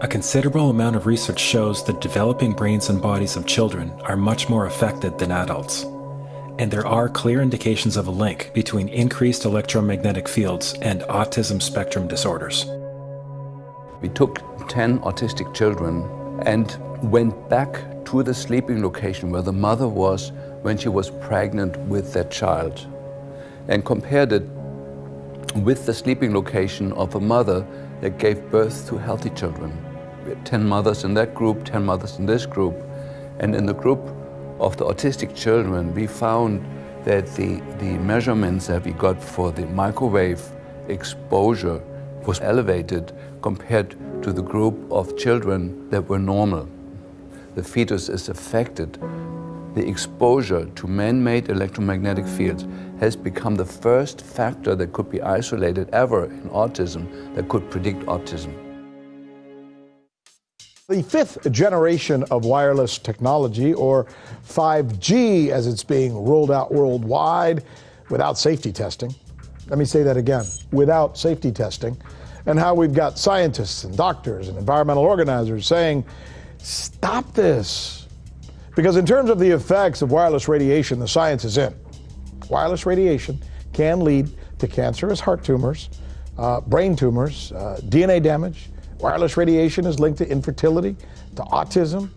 A considerable amount of research shows that developing brains and bodies of children are much more affected than adults. And there are clear indications of a link between increased electromagnetic fields and autism spectrum disorders. We took 10 autistic children and went back to the sleeping location where the mother was when she was pregnant with that child and compared it with the sleeping location of a mother that gave birth to healthy children. We had 10 mothers in that group, 10 mothers in this group, and in the group of the autistic children, we found that the, the measurements that we got for the microwave exposure was elevated compared to the group of children that were normal. The fetus is affected. The exposure to man-made electromagnetic fields has become the first factor that could be isolated ever in autism that could predict autism. The fifth generation of wireless technology, or 5G as it's being rolled out worldwide without safety testing. Let me say that again without safety testing. And how we've got scientists and doctors and environmental organizers saying, stop this. Because, in terms of the effects of wireless radiation, the science is in. Wireless radiation can lead to cancerous heart tumors, uh, brain tumors, uh, DNA damage, Wireless radiation is linked to infertility, to autism,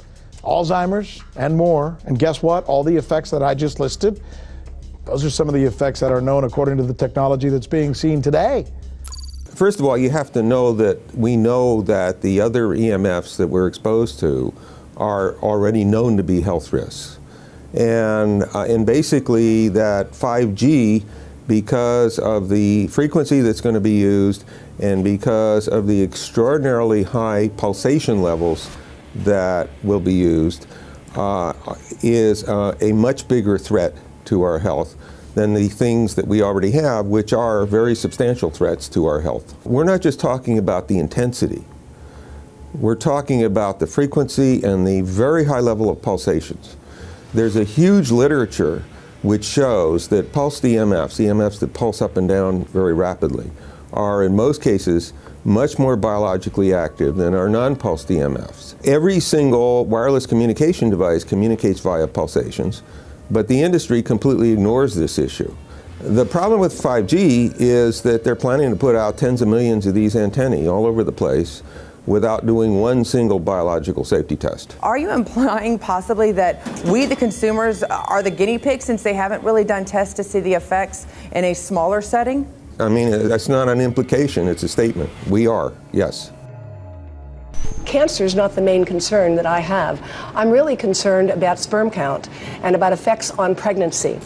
Alzheimer's, and more. And guess what? All the effects that I just listed, those are some of the effects that are known according to the technology that's being seen today. First of all, you have to know that we know that the other EMFs that we're exposed to are already known to be health risks. And, uh, and basically that 5G, because of the frequency that's going to be used and because of the extraordinarily high pulsation levels that will be used, uh, is uh, a much bigger threat to our health than the things that we already have, which are very substantial threats to our health. We're not just talking about the intensity. We're talking about the frequency and the very high level of pulsations. There's a huge literature which shows that pulsed EMFs, EMFs that pulse up and down very rapidly, are in most cases much more biologically active than our non-pulsed EMFs. Every single wireless communication device communicates via pulsations, but the industry completely ignores this issue. The problem with 5G is that they're planning to put out tens of millions of these antennae all over the place without doing one single biological safety test. Are you implying possibly that we, the consumers, are the guinea pigs since they haven't really done tests to see the effects in a smaller setting? I mean, that's not an implication, it's a statement. We are, yes. Cancer is not the main concern that I have. I'm really concerned about sperm count and about effects on pregnancy.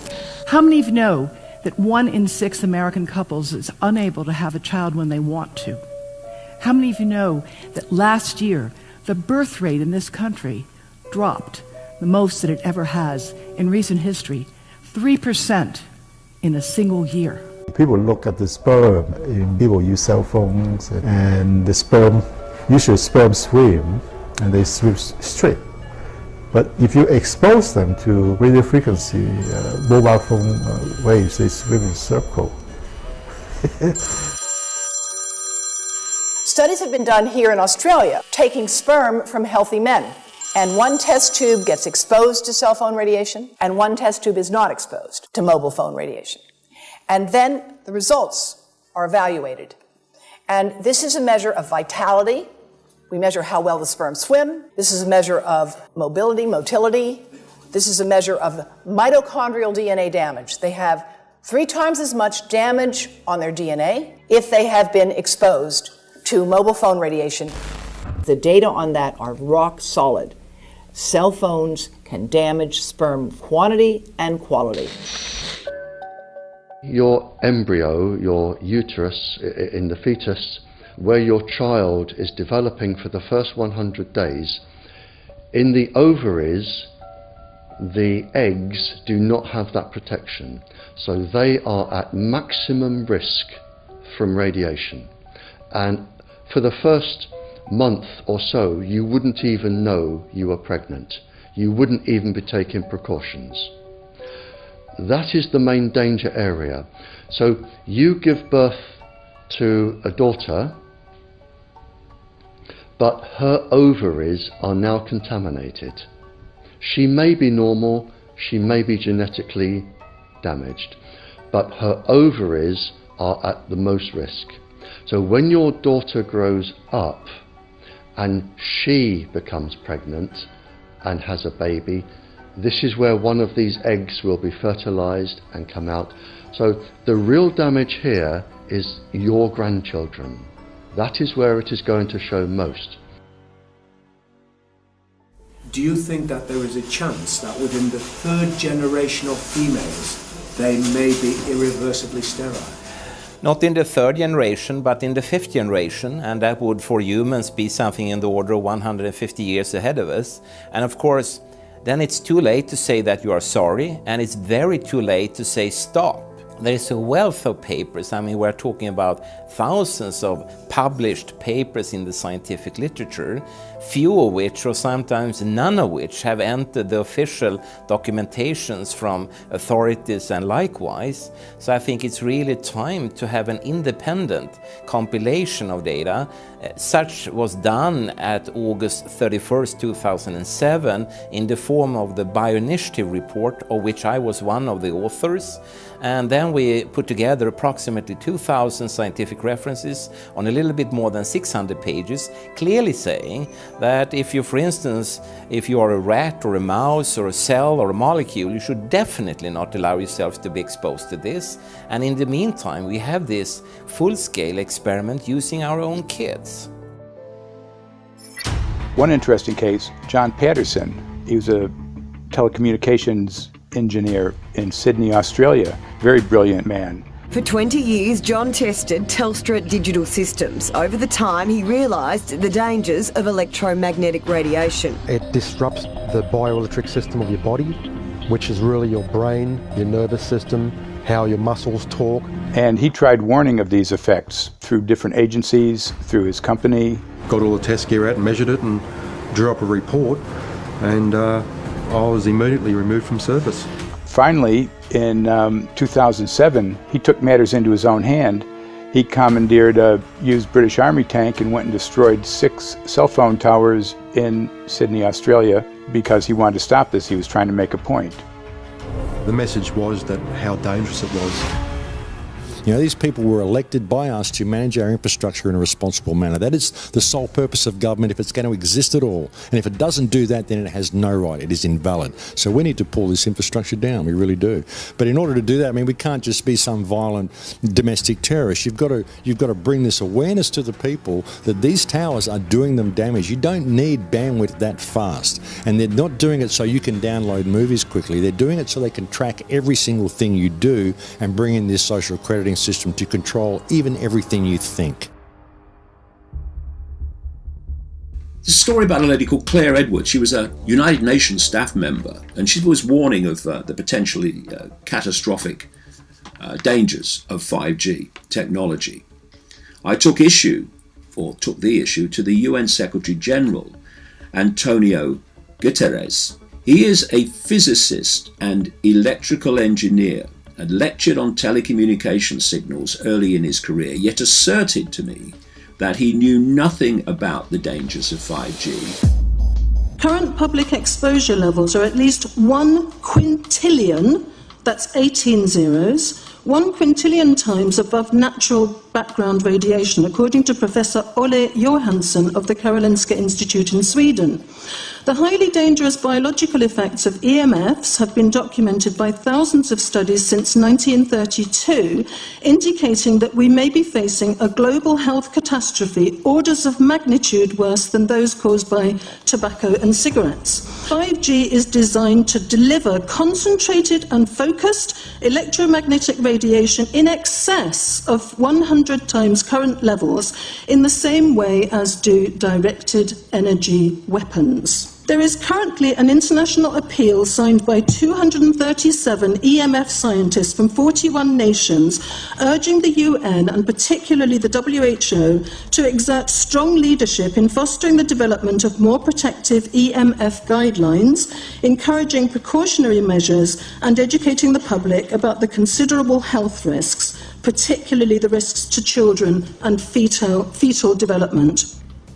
How many of you know that one in six American couples is unable to have a child when they want to? How many of you know that last year the birth rate in this country dropped the most that it ever has in recent history 3% in a single year? People look at the sperm, people use cell phones, and the sperm, usually sperm swim, and they swim straight. But if you expose them to radio frequency, uh, mobile phone uh, waves, they swim in circle. Studies have been done here in Australia taking sperm from healthy men. And one test tube gets exposed to cell phone radiation, and one test tube is not exposed to mobile phone radiation. And then the results are evaluated. And this is a measure of vitality. We measure how well the sperm swim. This is a measure of mobility, motility. This is a measure of mitochondrial DNA damage. They have three times as much damage on their DNA if they have been exposed to mobile phone radiation. The data on that are rock solid. Cell phones can damage sperm quantity and quality your embryo, your uterus in the fetus, where your child is developing for the first 100 days, in the ovaries, the eggs do not have that protection. So they are at maximum risk from radiation. And for the first month or so, you wouldn't even know you were pregnant. You wouldn't even be taking precautions. That is the main danger area. So you give birth to a daughter, but her ovaries are now contaminated. She may be normal, she may be genetically damaged, but her ovaries are at the most risk. So when your daughter grows up and she becomes pregnant and has a baby, this is where one of these eggs will be fertilized and come out. So the real damage here is your grandchildren. That is where it is going to show most. Do you think that there is a chance that within the third generation of females they may be irreversibly sterile? Not in the third generation, but in the fifth generation, and that would for humans be something in the order of 150 years ahead of us. And of course, then it's too late to say that you are sorry, and it's very too late to say stop. There is a wealth of papers. I mean, we're talking about thousands of published papers in the scientific literature, few of which, or sometimes none of which, have entered the official documentations from authorities and likewise. So I think it's really time to have an independent compilation of data. Uh, such was done at August 31st, 2007, in the form of the Bioinitiative report, of which I was one of the authors. And then we put together approximately 2,000 scientific references on a little bit more than 600 pages, clearly saying that if you, for instance, if you are a rat or a mouse or a cell or a molecule, you should definitely not allow yourself to be exposed to this. And in the meantime, we have this full-scale experiment using our own kids. One interesting case, John Patterson, he was a telecommunications engineer in Sydney, Australia. Very brilliant man. For 20 years, John tested Telstra digital systems. Over the time, he realised the dangers of electromagnetic radiation. It disrupts the bioelectric system of your body, which is really your brain, your nervous system, how your muscles talk. And he tried warning of these effects through different agencies, through his company. Got all the test gear out and measured it and drew up a report, and uh, I was immediately removed from service. Finally, in um, 2007, he took matters into his own hand. He commandeered a used British Army tank and went and destroyed six cell phone towers in Sydney, Australia, because he wanted to stop this. He was trying to make a point. The message was that how dangerous it was. You know, these people were elected by us to manage our infrastructure in a responsible manner. That is the sole purpose of government if it's going to exist at all. And if it doesn't do that, then it has no right. It is invalid. So we need to pull this infrastructure down. We really do. But in order to do that, I mean, we can't just be some violent domestic terrorist. You've got to you've got to bring this awareness to the people that these towers are doing them damage. You don't need bandwidth that fast, and they're not doing it so you can download movies quickly. They're doing it so they can track every single thing you do and bring in this social crediting system to control even everything you think. There's a story about a lady called Claire Edwards. She was a United Nations staff member, and she was warning of uh, the potentially uh, catastrophic uh, dangers of 5G technology. I took issue, or took the issue, to the UN Secretary General, Antonio Guterres. He is a physicist and electrical engineer and lectured on telecommunication signals early in his career, yet asserted to me that he knew nothing about the dangers of 5G. Current public exposure levels are at least one quintillion, that's 18 zeros, one quintillion times above natural background radiation, according to Professor Olle Johansson of the Karolinska Institute in Sweden. The highly dangerous biological effects of EMFs have been documented by thousands of studies since 1932, indicating that we may be facing a global health catastrophe orders of magnitude worse than those caused by tobacco and cigarettes. 5G is designed to deliver concentrated and focused electromagnetic radiation in excess of 100 times current levels in the same way as do directed energy weapons. There is currently an international appeal signed by 237 EMF scientists from 41 nations urging the UN and particularly the WHO to exert strong leadership in fostering the development of more protective EMF guidelines, encouraging precautionary measures, and educating the public about the considerable health risks, particularly the risks to children and fetal, fetal development.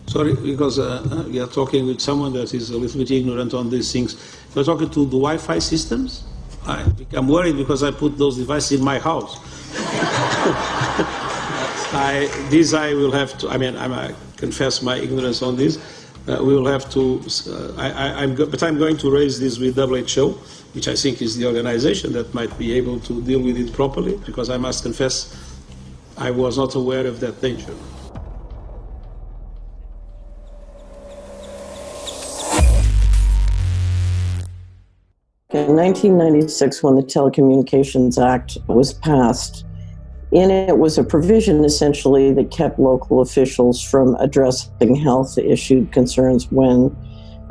Sorry, because uh, we are talking with someone that is a little bit ignorant on these things. We're talking to the Wi-Fi systems. I become worried because I put those devices in my house. I, this I will have to, I mean, I'm, I confess my ignorance on this. Uh, we will have to, uh, I, am but I'm going to raise this with WHO, which I think is the organization that might be able to deal with it properly, because I must confess I was not aware of that danger. In 1996, when the Telecommunications Act was passed, in it was a provision essentially that kept local officials from addressing health issue concerns when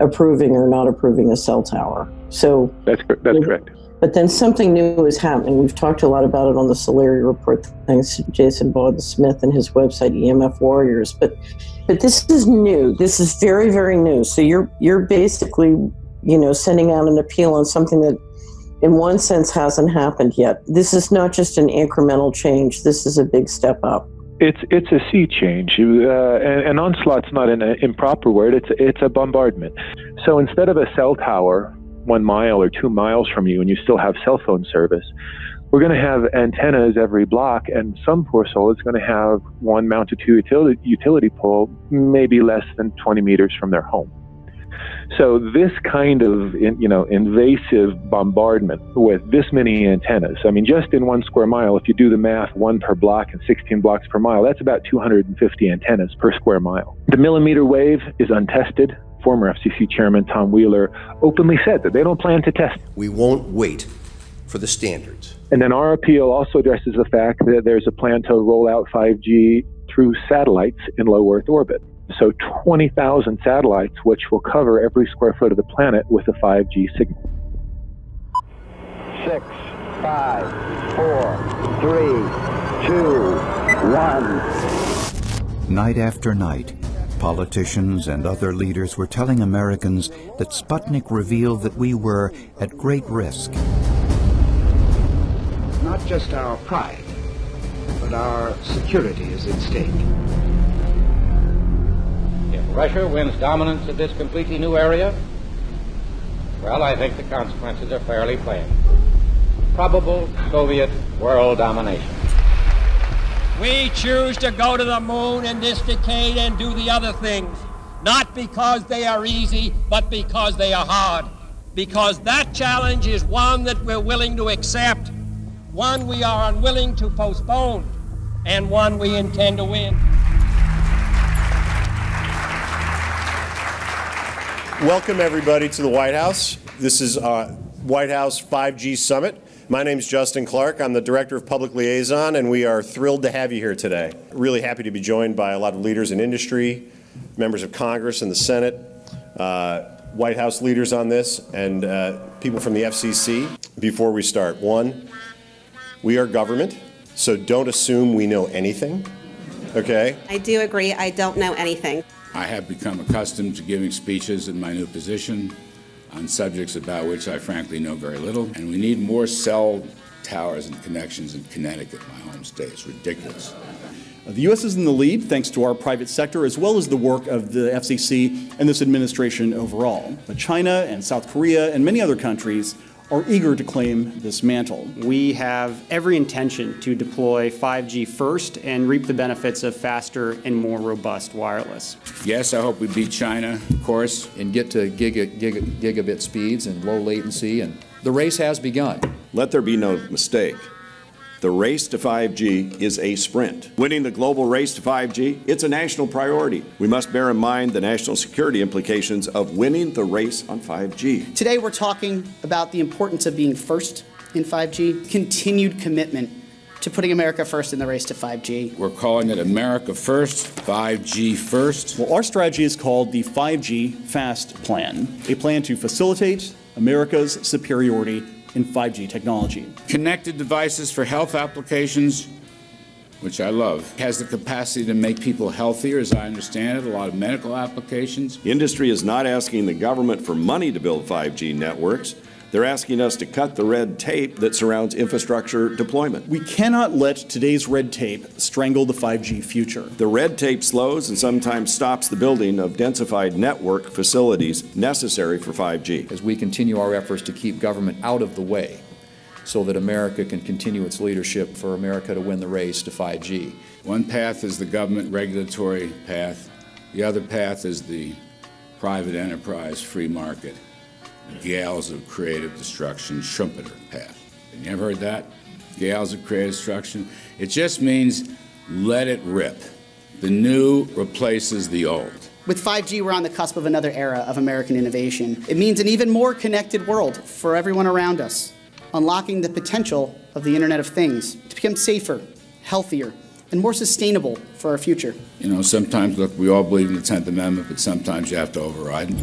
approving or not approving a cell tower. So that's that's correct. But then something new is happening. We've talked a lot about it on the Solari report, thanks to Jason Bogdan Smith and his website EMF Warriors. But but this is new. This is very very new. So you're you're basically you know sending out an appeal on something that in one sense hasn't happened yet. This is not just an incremental change. This is a big step up. It's it's a sea change. Uh, and, and onslaught's not an improper word. It's it's a bombardment. So instead of a cell tower one mile or two miles from you, and you still have cell phone service, we're going to have antennas every block, and some poor soul is going to have one mounted to utility, utility pole, maybe less than 20 meters from their home. So this kind of you know invasive bombardment with this many antennas. I mean, just in one square mile, if you do the math, one per block and 16 blocks per mile, that's about 250 antennas per square mile. The millimeter wave is untested. Former FCC Chairman Tom Wheeler openly said that they don't plan to test. We won't wait for the standards. And then our appeal also addresses the fact that there's a plan to roll out 5G through satellites in low Earth orbit. So 20,000 satellites, which will cover every square foot of the planet with a 5G signal. Six, five, four, three, two, one. Night after night, politicians and other leaders were telling Americans that Sputnik revealed that we were at great risk. Not just our pride, but our security is at stake. Russia wins dominance of this completely new area, well, I think the consequences are fairly plain. Probable Soviet world domination. We choose to go to the moon in this decade and do the other things, not because they are easy, but because they are hard. Because that challenge is one that we're willing to accept, one we are unwilling to postpone, and one we intend to win. Welcome, everybody, to the White House. This is uh, White House 5G Summit. My name is Justin Clark. I'm the Director of Public Liaison, and we are thrilled to have you here today. Really happy to be joined by a lot of leaders in industry, members of Congress and the Senate, uh, White House leaders on this, and uh, people from the FCC. Before we start, one, we are government, so don't assume we know anything, okay? I do agree, I don't know anything. I have become accustomed to giving speeches in my new position on subjects about which I frankly know very little, and we need more cell towers and connections in Connecticut, my home state. It's ridiculous. Uh, the U.S. is in the lead thanks to our private sector as well as the work of the FCC and this administration overall. But China and South Korea and many other countries are eager to claim this mantle. We have every intention to deploy 5G first and reap the benefits of faster and more robust wireless. Yes, I hope we beat China, of course. And get to giga, giga, gigabit speeds and low latency, and the race has begun. Let there be no mistake. The race to 5G is a sprint. Winning the global race to 5G, it's a national priority. We must bear in mind the national security implications of winning the race on 5G. Today we're talking about the importance of being first in 5G, continued commitment to putting America first in the race to 5G. We're calling it America First, 5G First. Well, our strategy is called the 5G FAST Plan, a plan to facilitate America's superiority in 5G technology. Connected devices for health applications, which I love, has the capacity to make people healthier, as I understand it, a lot of medical applications. Industry is not asking the government for money to build 5G networks. They're asking us to cut the red tape that surrounds infrastructure deployment. We cannot let today's red tape strangle the 5G future. The red tape slows and sometimes stops the building of densified network facilities necessary for 5G. As we continue our efforts to keep government out of the way, so that America can continue its leadership for America to win the race to 5G. One path is the government regulatory path. The other path is the private enterprise free market, gales of creative destruction Schumpeter path. You ever heard that? Gales of creative destruction? It just means let it rip. The new replaces the old. With 5G, we're on the cusp of another era of American innovation. It means an even more connected world for everyone around us, unlocking the potential of the Internet of Things to become safer, healthier, and more sustainable for our future. You know, sometimes, look, we all believe in the 10th Amendment, but sometimes you have to override.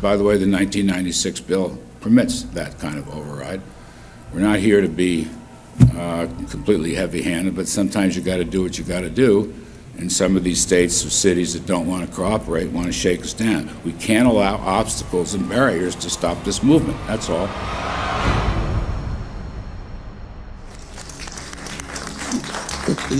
By the way, the 1996 bill permits that kind of override. We're not here to be uh, completely heavy-handed, but sometimes you got to do what you got to do. And some of these states or cities that don't want to cooperate want to shake us down. We can't allow obstacles and barriers to stop this movement. That's all.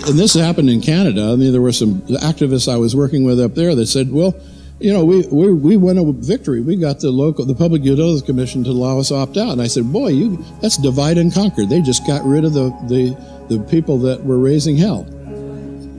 And this happened in Canada. I mean, there were some activists I was working with up there that said, well, you know, we, we, we won a victory. We got the local, the Public Utilities Commission to allow us opt out. And I said, boy, you, that's divide and conquer. They just got rid of the, the, the people that were raising hell.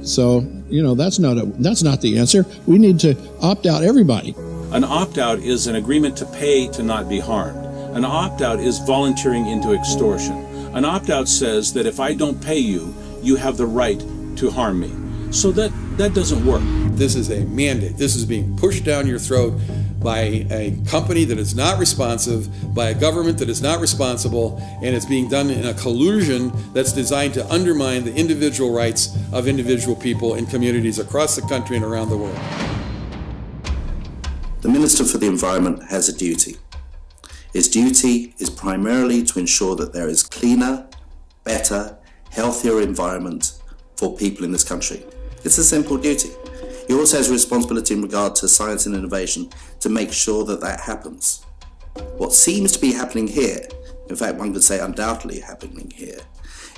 So, you know, that's not, a, that's not the answer. We need to opt out everybody. An opt out is an agreement to pay to not be harmed. An opt out is volunteering into extortion. An opt out says that if I don't pay you, you have the right to harm me. So that, that doesn't work. This is a mandate. This is being pushed down your throat by a company that is not responsive, by a government that is not responsible, and it's being done in a collusion that's designed to undermine the individual rights of individual people in communities across the country and around the world. The Minister for the Environment has a duty. His duty is primarily to ensure that there is cleaner, better, healthier environment for people in this country. It's a simple duty. He also has a responsibility in regard to science and innovation to make sure that that happens. What seems to be happening here, in fact one could say undoubtedly happening here,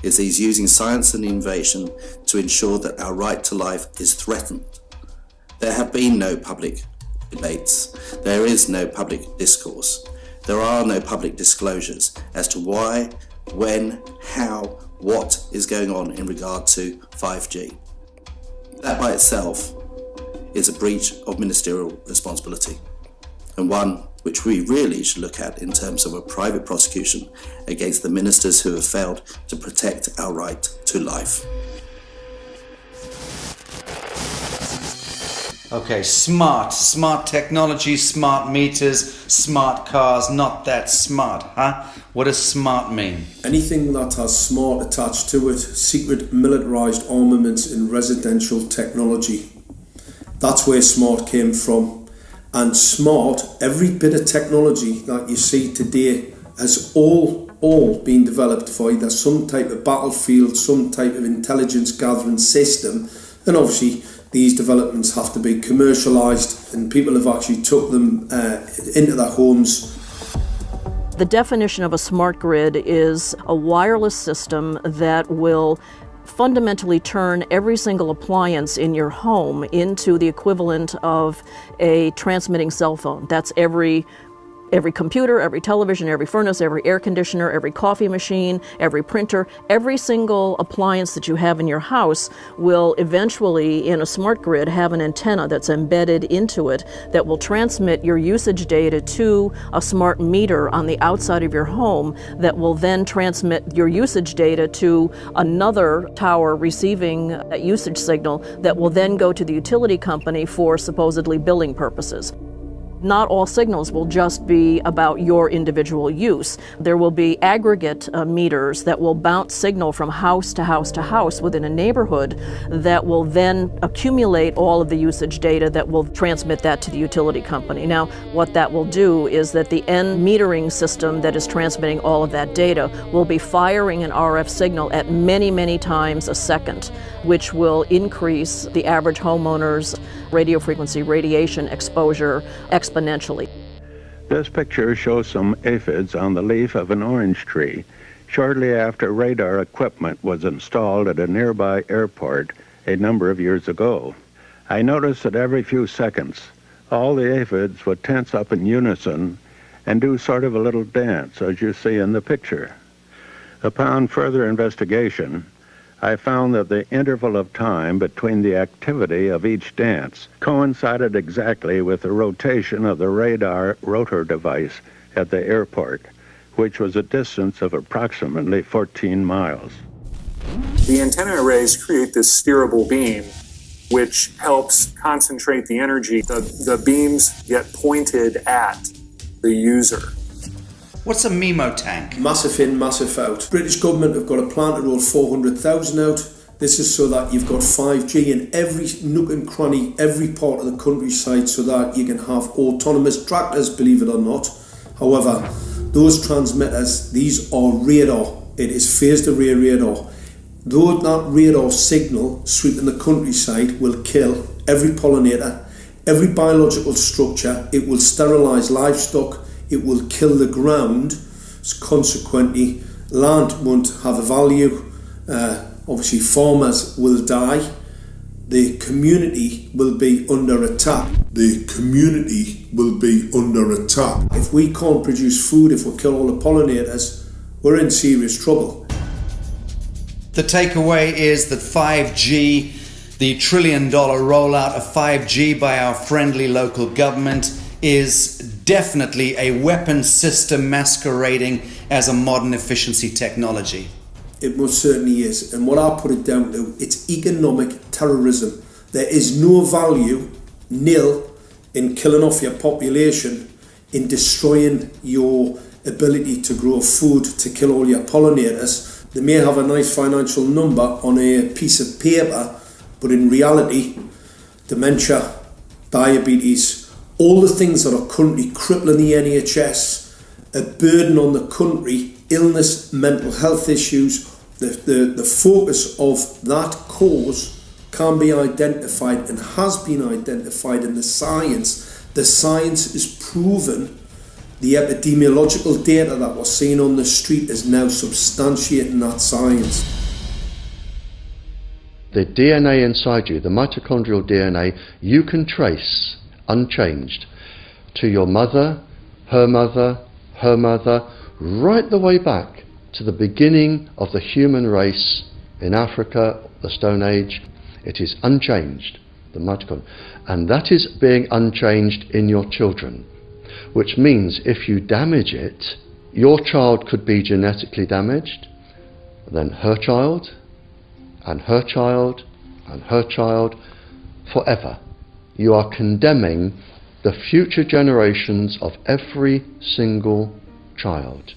is he's using science and innovation to ensure that our right to life is threatened. There have been no public debates. There is no public discourse. There are no public disclosures as to why, when, how, what is going on in regard to 5G. That by itself is a breach of ministerial responsibility and one which we really should look at in terms of a private prosecution against the ministers who have failed to protect our right to life. Okay, smart, smart technology, smart meters, smart cars, not that smart, huh? What does smart mean? Anything that has smart attached to it, secret militarized armaments in residential technology. That's where smart came from. And smart, every bit of technology that you see today has all all been developed for either some type of battlefield, some type of intelligence gathering system, and obviously these developments have to be commercialised and people have actually took them uh, into their homes. The definition of a smart grid is a wireless system that will fundamentally turn every single appliance in your home into the equivalent of a transmitting cell phone. That's every Every computer, every television, every furnace, every air conditioner, every coffee machine, every printer, every single appliance that you have in your house will eventually, in a smart grid, have an antenna that's embedded into it that will transmit your usage data to a smart meter on the outside of your home that will then transmit your usage data to another tower receiving a usage signal that will then go to the utility company for supposedly billing purposes not all signals will just be about your individual use. There will be aggregate uh, meters that will bounce signal from house to house to house within a neighborhood that will then accumulate all of the usage data that will transmit that to the utility company. Now, what that will do is that the end metering system that is transmitting all of that data will be firing an RF signal at many, many times a second, which will increase the average homeowner's radio frequency radiation exposure exponentially. This picture shows some aphids on the leaf of an orange tree shortly after radar equipment was installed at a nearby airport a number of years ago. I noticed that every few seconds, all the aphids would tense up in unison and do sort of a little dance, as you see in the picture. Upon further investigation, I found that the interval of time between the activity of each dance coincided exactly with the rotation of the radar rotor device at the airport, which was a distance of approximately 14 miles. The antenna arrays create this steerable beam which helps concentrate the energy. The, the beams get pointed at the user. What's a MIMO tank? Massive in, massive out. British government have got a plan to roll 400,000 out. This is so that you've got 5G in every nook and cranny, every part of the countryside, so that you can have autonomous tractors, believe it or not. However, those transmitters, these are radar. It is phased array radar. Though that radar signal sweeping the countryside will kill every pollinator, every biological structure, it will sterilise livestock, it will kill the ground. Consequently, land won't have a value. Uh, obviously, farmers will die. The community will be under attack. The community will be under attack. If we can't produce food, if we kill all the pollinators, we're in serious trouble. The takeaway is that 5G, the trillion dollar rollout of 5G by our friendly local government, is definitely a weapon system masquerading as a modern efficiency technology. It most certainly is. And what I'll put it down to, it's economic terrorism. There is no value, nil, in killing off your population, in destroying your ability to grow food, to kill all your pollinators. They may have a nice financial number on a piece of paper, but in reality, dementia, diabetes, all the things that are currently crippling the NHS, a burden on the country, illness, mental health issues, the, the, the focus of that cause can be identified and has been identified in the science. The science is proven. The epidemiological data that we're seeing on the street is now substantiating that science. The DNA inside you, the mitochondrial DNA, you can trace unchanged to your mother, her mother, her mother, right the way back to the beginning of the human race in Africa, the Stone Age. It is unchanged, the mitochondria. And that is being unchanged in your children, which means if you damage it, your child could be genetically damaged, then her child, and her child, and her child, forever you are condemning the future generations of every single child.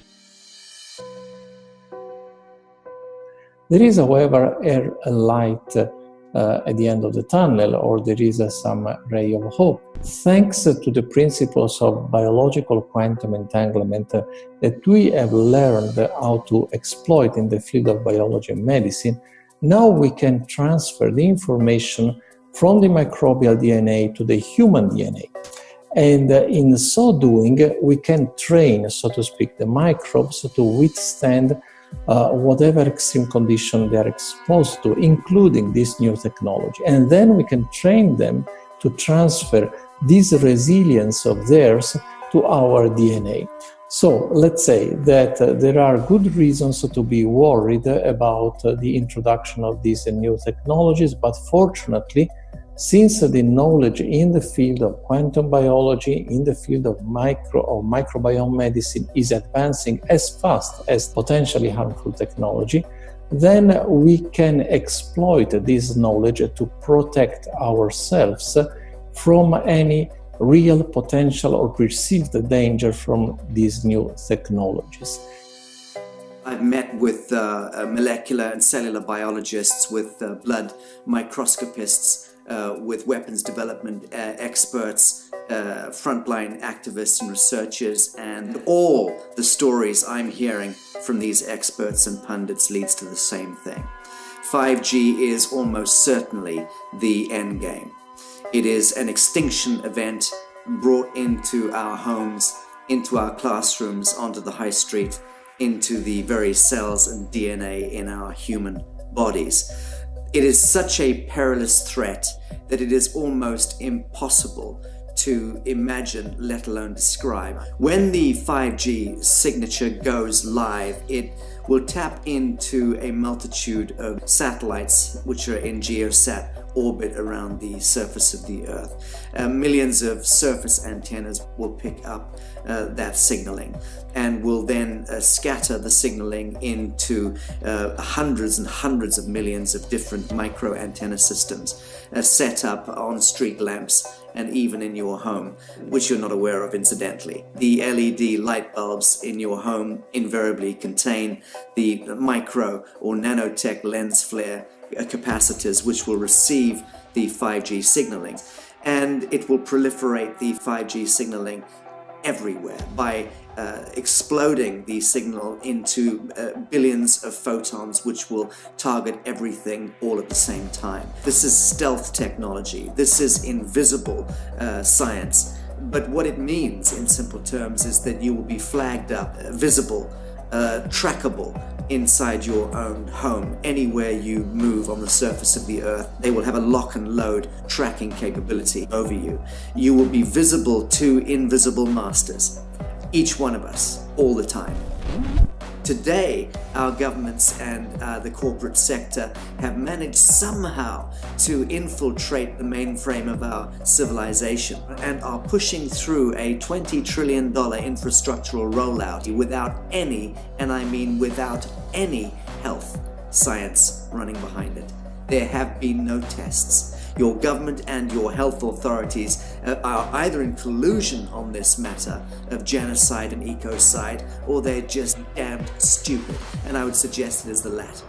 There is, however, a, light uh, at the end of the tunnel, or there is uh, some ray of hope. Thanks to the principles of biological quantum entanglement uh, that we have learned how to exploit in the field of biology and medicine, now we can transfer the information from the microbial DNA to the human DNA. And uh, in so doing, we can train, so to speak, the microbes to withstand uh, whatever extreme condition they are exposed to, including this new technology. And then we can train them to transfer this resilience of theirs to our DNA. So let's say that uh, there are good reasons to be worried about uh, the introduction of these new technologies, but fortunately, since the knowledge in the field of quantum biology, in the field of micro or microbiome medicine is advancing as fast as potentially harmful technology, then we can exploit this knowledge to protect ourselves from any real potential or perceived danger from these new technologies. I've met with uh, molecular and cellular biologists, with uh, blood microscopists, uh, with weapons development uh, experts, uh, frontline activists and researchers, and all the stories I'm hearing from these experts and pundits leads to the same thing. 5G is almost certainly the end game. It is an extinction event brought into our homes, into our classrooms, onto the high street, into the very cells and DNA in our human bodies It is such a perilous threat that it is almost impossible to imagine, let alone describe. When the 5G signature goes live, it will tap into a multitude of satellites which are in geosat orbit around the surface of the Earth. Uh, millions of surface antennas will pick up uh, that signaling and will then uh, scatter the signaling into uh, hundreds and hundreds of millions of different micro antenna systems uh, set up on street lamps and even in your home, which you're not aware of incidentally. The LED light bulbs in your home invariably contain the micro or nanotech lens flare uh, capacitors which will receive the 5G signaling and it will proliferate the 5G signaling everywhere by uh, exploding the signal into uh, billions of photons which will target everything all at the same time. This is stealth technology. This is invisible uh, science. But what it means in simple terms is that you will be flagged up, uh, visible, uh, trackable inside your own home. Anywhere you move on the surface of the earth, they will have a lock and load tracking capability over you. You will be visible to invisible masters each one of us, all the time. Today, our governments and uh, the corporate sector have managed somehow to infiltrate the mainframe of our civilization and are pushing through a $20 trillion infrastructural rollout without any, and I mean without any health science running behind it. There have been no tests your government and your health authorities uh, are either in collusion on this matter of genocide and ecocide, or they're just damned stupid, and I would suggest it is the latter.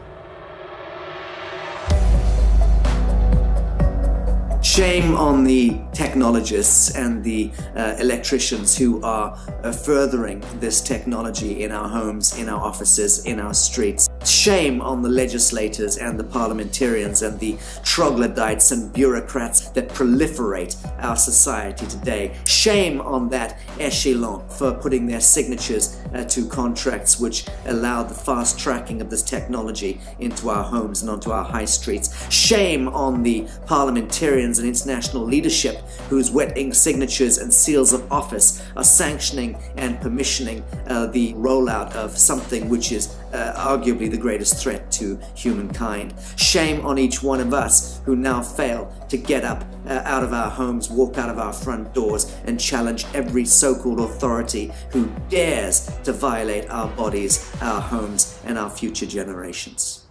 Shame on the technologists and the uh, electricians who are uh, furthering this technology in our homes, in our offices, in our streets. Shame on the legislators and the parliamentarians and the troglodytes and bureaucrats that proliferate our society today. Shame on that echelon for putting their signatures uh, to contracts which allow the fast tracking of this technology into our homes and onto our high streets. Shame on the parliamentarians and international leadership whose wetting signatures and seals of office are sanctioning and permissioning uh, the rollout of something which is uh, arguably the greatest threat to humankind. Shame on each one of us who now fail to get up uh, out of our homes, walk out of our front doors and challenge every so-called authority who dares to violate our bodies, our homes and our future generations.